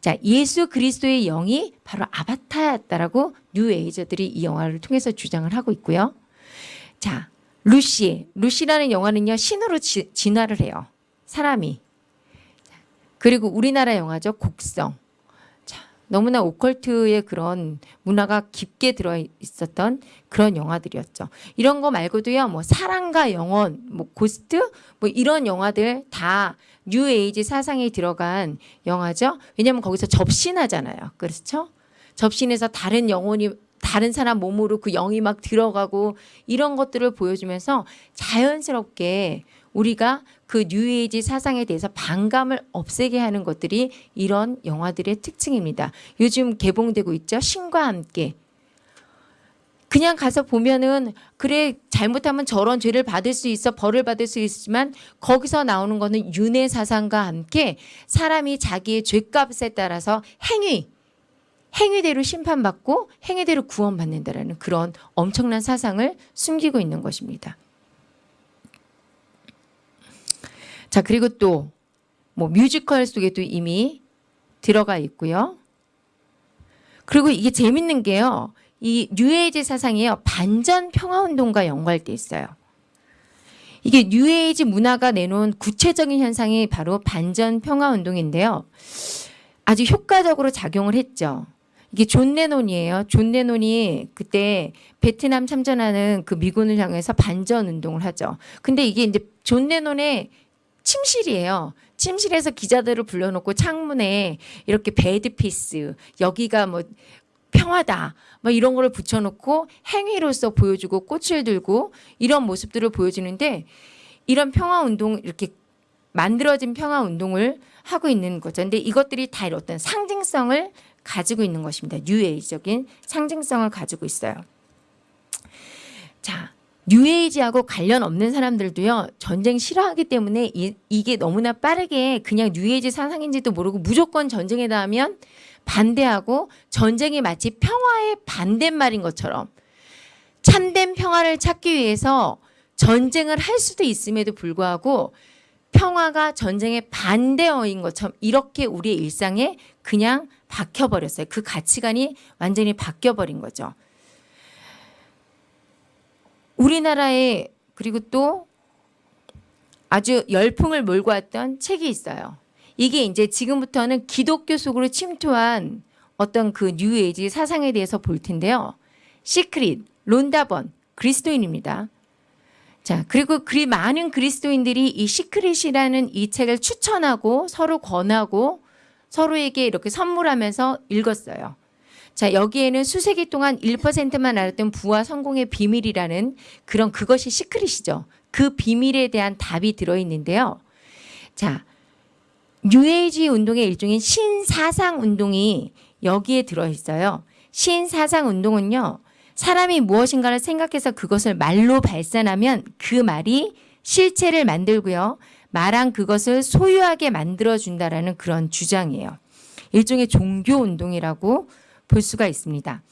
S1: 자, 예수 그리스도의 영이 바로 아바타였다라고 뉴에이저들이 이 영화를 통해서 주장을 하고 있고요. 자, 루시. 루시라는 영화는요, 신으로 지, 진화를 해요. 사람이. 그리고 우리나라 영화죠, 곡성. 너무나 오컬트의 그런 문화가 깊게 들어 있었던 그런 영화들이었죠. 이런 거 말고도요. 뭐 사랑과 영원, 뭐 고스트 뭐 이런 영화들 다 뉴에이지 사상에 들어간 영화죠. 왜냐하면 거기서 접신하잖아요. 그렇죠? 접신해서 다른 영혼이 다른 사람 몸으로 그 영이 막 들어가고 이런 것들을 보여주면서 자연스럽게 우리가 그 뉴에이지 사상에 대해서 반감을 없애게 하는 것들이 이런 영화들의 특징입니다. 요즘 개봉되고 있죠. 신과 함께. 그냥 가서 보면은 그래 잘못하면 저런 죄를 받을 수 있어 벌을 받을 수 있지만 거기서 나오는 거는 윤회 사상과 함께 사람이 자기의 죄값에 따라서 행위 행위대로 심판받고 행위대로 구원받는다라는 그런 엄청난 사상을 숨기고 있는 것입니다. 자, 그리고 또 뭐 뮤지컬 속에도 이미 들어가 있고요. 그리고 이게 재밌는 게요. 이 뉴에이지 사상이요. 반전 평화 운동과 연관돼 있어요. 이게 뉴에이지 문화가 내놓은 구체적인 현상이 바로 반전 평화 운동인데요. 아주 효과적으로 작용을 했죠. 이게 존 레논이에요. 존 레논이 그때 베트남 참전하는 그 미군을 향해서 반전 운동을 하죠. 근데 이게 이제 존 레논의 침실이에요. 침실에서 기자들을 불러놓고 창문에 이렇게 bed peace 여기가 뭐 평화다 뭐 이런 거를 붙여놓고 행위로서 보여주고 꽃을 들고 이런 모습들을 보여주는데 이런 평화 운동 이렇게 만들어진 평화 운동을 하고 있는 거죠. 근데 이것들이 다 어떤 상징성을 가지고 있는 것입니다. 뉴에이적인 상징성을 가지고 있어요. 자, 뉴에이지하고 관련 없는 사람들도요 전쟁 싫어하기 때문에 이, 이게 너무나 빠르게 그냥 뉴에이지 사상인지도 모르고 무조건 전쟁에 닿으면 반대하고 전쟁이 마치 평화의 반대말인 것처럼 참된 평화를 찾기 위해서 전쟁을 할 수도 있음에도 불구하고 평화가 전쟁의 반대어인 것처럼 이렇게 우리의 일상에 그냥 박혀버렸어요. 그 가치관이 완전히 바뀌어버린 거죠. 우리나라에 그리고 또 아주 열풍을 몰고 왔던 책이 있어요. 이게 이제 지금부터는 기독교 속으로 침투한 어떤 그 뉴에이지 사상에 대해서 볼 텐데요. Secret, 론다 번, 그리스도인입니다. 자, 그리고 그리 많은 그리스도인들이 이 Secret이라는 이 책을 추천하고 서로 권하고 서로에게 이렇게 선물하면서 읽었어요. 자, 여기에는 수세기 동안 1%만 알았던 부와 성공의 비밀이라는 그런 그것이 secret이죠. 그 비밀에 대한 답이 들어있는데요. 자, 뉴에이지 운동의 일종인 신사상 운동이 여기에 들어있어요. 신사상 운동은요. 사람이 무엇인가를 생각해서 그것을 말로 발산하면 그 말이 실체를 만들고요. 말한 그것을 소유하게 만들어준다라는 그런 주장이에요. 일종의 종교 운동이라고 볼 수가 있습니다.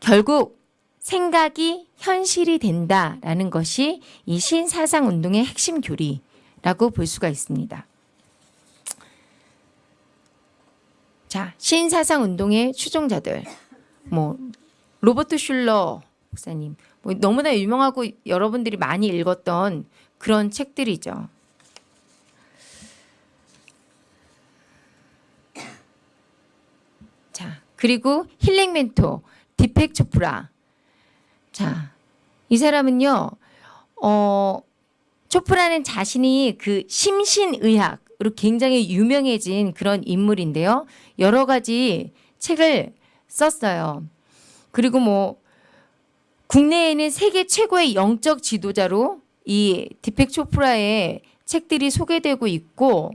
S1: 결국 생각이 현실이 된다라는 것이 이 신사상 운동의 핵심 교리라고 볼 수가 있습니다. 자, 신사상 운동의 추종자들 뭐 로버트 슐러 목사님. 뭐 너무나 유명하고 여러분들이 많이 읽었던 그런 책들이죠. 자, 그리고 힐링 멘토 디펙 초프라. 자, 이 사람은요. 어 초프라는 자신이 그 심신의학으로 굉장히 유명해진 그런 인물인데요. 여러 가지 책을 썼어요. 그리고 뭐 국내에는 세계 최고의 영적 지도자로 이 디펙 초프라의 책들이 소개되고 있고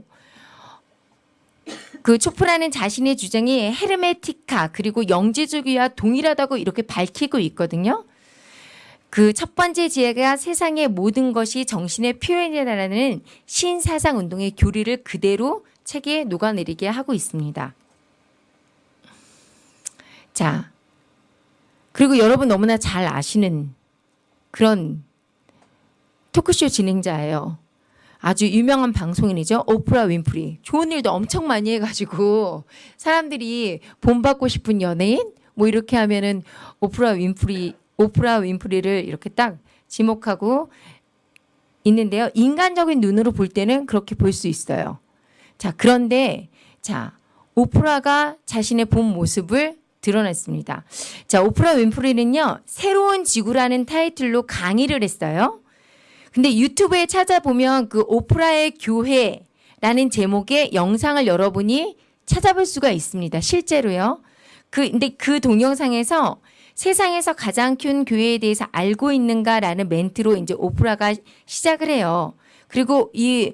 S1: 그 초프라는 자신의 주장이 헤르메티카 그리고 영지주의와 동일하다고 이렇게 밝히고 있거든요. 그 첫 번째 지혜가 세상의 모든 것이 정신의 표현이라는 신사상 운동의 교리를 그대로 책에 녹아내리게 하고 있습니다. 자, 그리고 여러분 너무나 잘 아시는 그런 토크쇼 진행자예요. 아주 유명한 방송인이죠. 오프라 윈프리. 좋은 일도 엄청 많이 해가지고 사람들이 본받고 싶은 연예인 뭐 이렇게 하면은 오프라 윈프리 오프라 윈프리를 이렇게 딱 지목하고 있는데요. 인간적인 눈으로 볼 때는 그렇게 볼 수 있어요. 자 그런데 자 오프라가 자신의 본 모습을 드러냈습니다. 자 오프라 윈프리는요 새로운 지구라는 타이틀로 강의를 했어요. 근데 유튜브에 찾아보면 그 오프라의 교회라는 제목의 영상을 여러분이 찾아볼 수가 있습니다. 실제로요. 그 근데 그 동영상에서 세상에서 가장 큰 교회에 대해서 알고 있는가라는 멘트로 이제 오프라가 시작을 해요. 그리고 이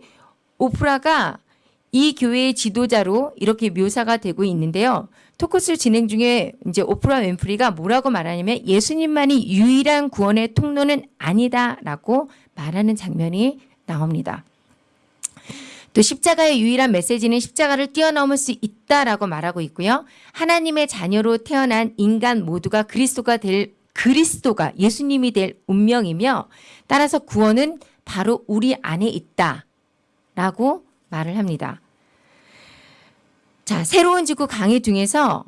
S1: 오프라가 이 교회의 지도자로 이렇게 묘사가 되고 있는데요. 토크스 진행 중에 이제 오프라 윈프리가 뭐라고 말하냐면 예수님만이 유일한 구원의 통로는 아니다라고 말하는 장면이 나옵니다. 또 십자가의 유일한 메시지는 십자가를 뛰어넘을 수 있다라고 말하고 있고요. 하나님의 자녀로 태어난 인간 모두가 그리스도가 될 그리스도가 예수님이 될 운명이며 따라서 구원은 바로 우리 안에 있다라고 말을 합니다. 자, 새로운 지구 강의 중에서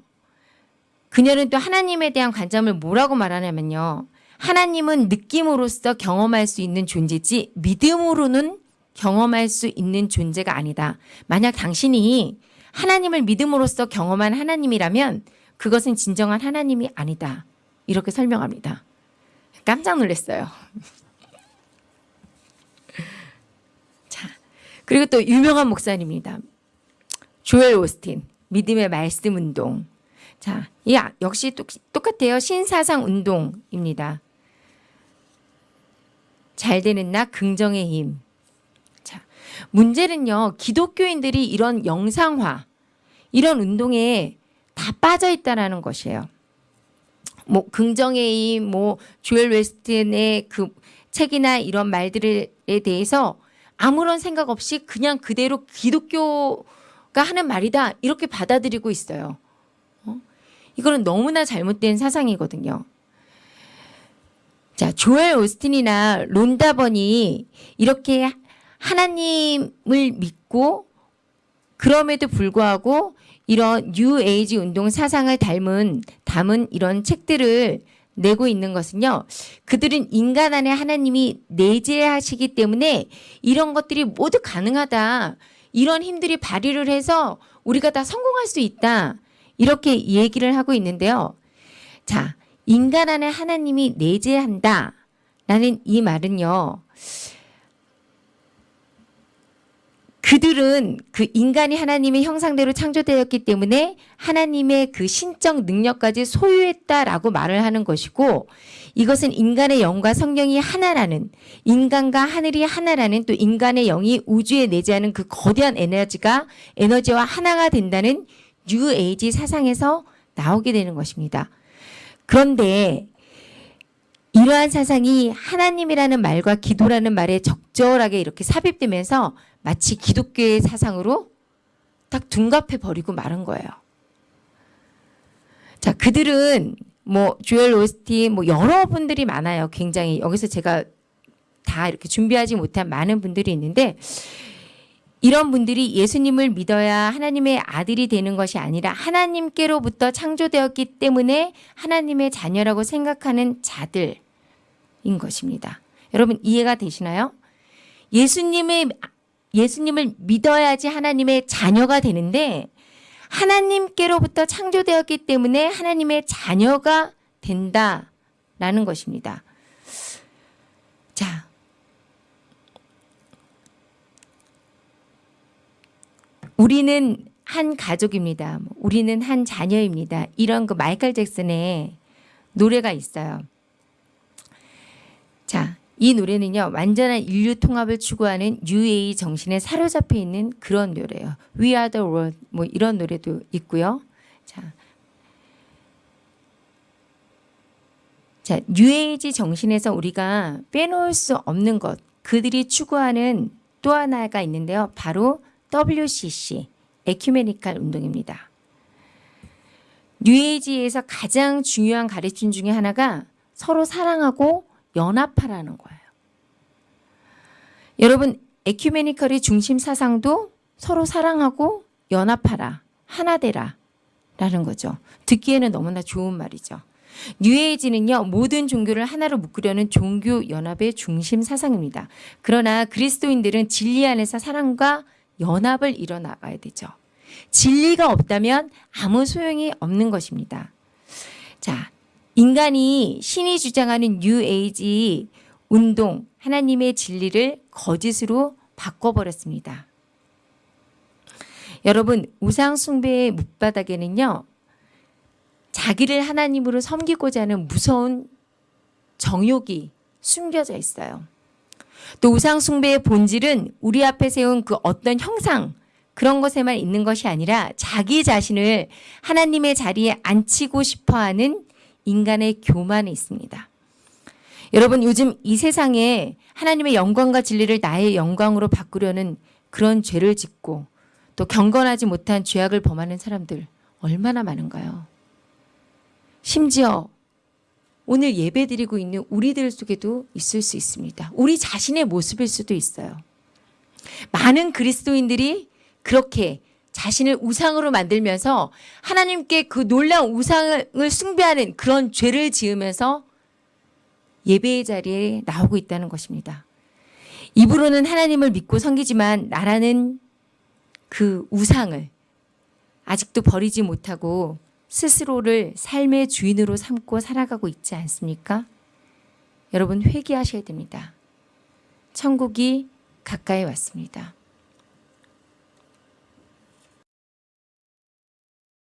S1: 그녀는 또 하나님에 대한 관점을 뭐라고 말하냐면요. 하나님은 느낌으로써 경험할 수 있는 존재지 믿음으로는 경험할 수 있는 존재가 아니다. 만약 당신이 하나님을 믿음으로써 경험한 하나님이라면 그것은 진정한 하나님이 아니다. 이렇게 설명합니다. 깜짝 놀랐어요. <laughs> 자, 그리고 또 유명한 목사님입니다. 조엘 오스틴, 믿음의 말씀 운동. 자, 이 역시 똑같아요. 신사상 운동입니다. 잘 되는 나 긍정의 힘. 자, 문제는요. 기독교인들이 이런 영상화, 이런 운동에 다 빠져 있다라는 것이에요. 뭐 긍정의 힘, 뭐 조엘 웨스튼의 그 책이나 이런 말들에 대해서 아무런 생각 없이 그냥 그대로 기독교가 하는 말이다 이렇게 받아들이고 있어요. 어? 이거는 너무나 잘못된 사상이거든요. 자, 조엘 오스틴이나 론다번이 이렇게 하나님을 믿고 그럼에도 불구하고 이런 뉴 에이지 운동 사상을 닮은 담은 이런 책들을 내고 있는 것은요. 그들은 인간 안에 하나님이 내재하시기 때문에 이런 것들이 모두 가능하다. 이런 힘들이 발휘를 해서 우리가 다 성공할 수 있다. 이렇게 얘기를 하고 있는데요. 자, 인간 안에 하나님이 내재한다. 라는 이 말은요. 그들은 그 인간이 하나님의 형상대로 창조되었기 때문에 하나님의 그 신적 능력까지 소유했다라고 말을 하는 것이고 이것은 인간의 영과 성령이 하나라는 인간과 하늘이 하나라는 또 인간의 영이 우주에 내재하는 그 거대한 에너지가 에너지와 하나가 된다는 뉴에이지 사상에서 나오게 되는 것입니다. 그런데 이러한 사상이 하나님이라는 말과 기도라는 말에 적절하게 이렇게 삽입되면서 마치 기독교의 사상으로 딱 둔갑해 버리고 말은 거예요. 자, 그들은 뭐 조엘 오스틴 뭐 여러 분들이 많아요. 굉장히 여기서 제가 다 이렇게 준비하지 못한 많은 분들이 있는데 이런 분들이 예수님을 믿어야 하나님의 아들이 되는 것이 아니라 하나님께로부터 창조되었기 때문에 하나님의 자녀라고 생각하는 자들인 것입니다. 여러분 이해가 되시나요? 예수님의 예수님을 믿어야지 하나님의 자녀가 되는데 하나님께로부터 창조되었기 때문에 하나님의 자녀가 된다라는 것입니다. 자, 우리는 한 가족입니다. 뭐 우리는 한 자녀입니다. 이런 그 마이클 잭슨의 노래가 있어요. 자, 이 노래는요 완전한 인류 통합을 추구하는 UA 정신에 사로잡혀 있는 그런 노래예요. We Are the World 뭐 이런 노래도 있고요. 자, 자 UAG 정신에서 우리가 빼놓을 수 없는 것 그들이 추구하는 또 하나가 있는데요. 바로 WCC 에큐메니칼 운동입니다. 뉴에이지에서 가장 중요한 가르침 중에 하나가 서로 사랑하고 연합하라는 거예요. 여러분 에큐메니컬의 중심 사상도 서로 사랑하고 연합하라, 하나 되라 라는 거죠. 듣기에는 너무나 좋은 말이죠. 뉴에이지는요 모든 종교를 하나로 묶으려는 종교 연합의 중심 사상입니다. 그러나 그리스도인들은 진리 안에서 사랑과 연합을 이뤄나가야 되죠. 진리가 없다면 아무 소용이 없는 것입니다. 자, 인간이 신이 주장하는 뉴에이지 운동, 하나님의 진리를 거짓으로 바꿔버렸습니다. 여러분, 우상숭배의 밑바닥에는요, 자기를 하나님으로 섬기고자 하는 무서운 정욕이 숨겨져 있어요. 또 우상 숭배의 본질은 우리 앞에 세운 그 어떤 형상, 그런 것에만 있는 것이 아니라 자기 자신을 하나님의 자리에 앉히고 싶어 하는 인간의 교만에 있습니다. 여러분 요즘 이 세상에 하나님의 영광과 진리를 나의 영광으로 바꾸려는 그런 죄를 짓고 또 경건하지 못한 죄악을 범하는 사람들 얼마나 많은가요? 심지어 오늘 예배 드리고 있는 우리들 속에도 있을 수 있습니다. 우리 자신의 모습일 수도 있어요. 많은 그리스도인들이 그렇게 자신을 우상으로 만들면서 하나님께 그 놀라운 우상을 숭배하는 그런 죄를 지으면서 예배의 자리에 나오고 있다는 것입니다. 입으로는 하나님을 믿고 섬기지만 나라는 그 우상을 아직도 버리지 못하고 스스로를 삶의 주인으로 삼고 살아가고 있지 않습니까? 여러분 회개하셔야 됩니다. 천국이 가까이 왔습니다.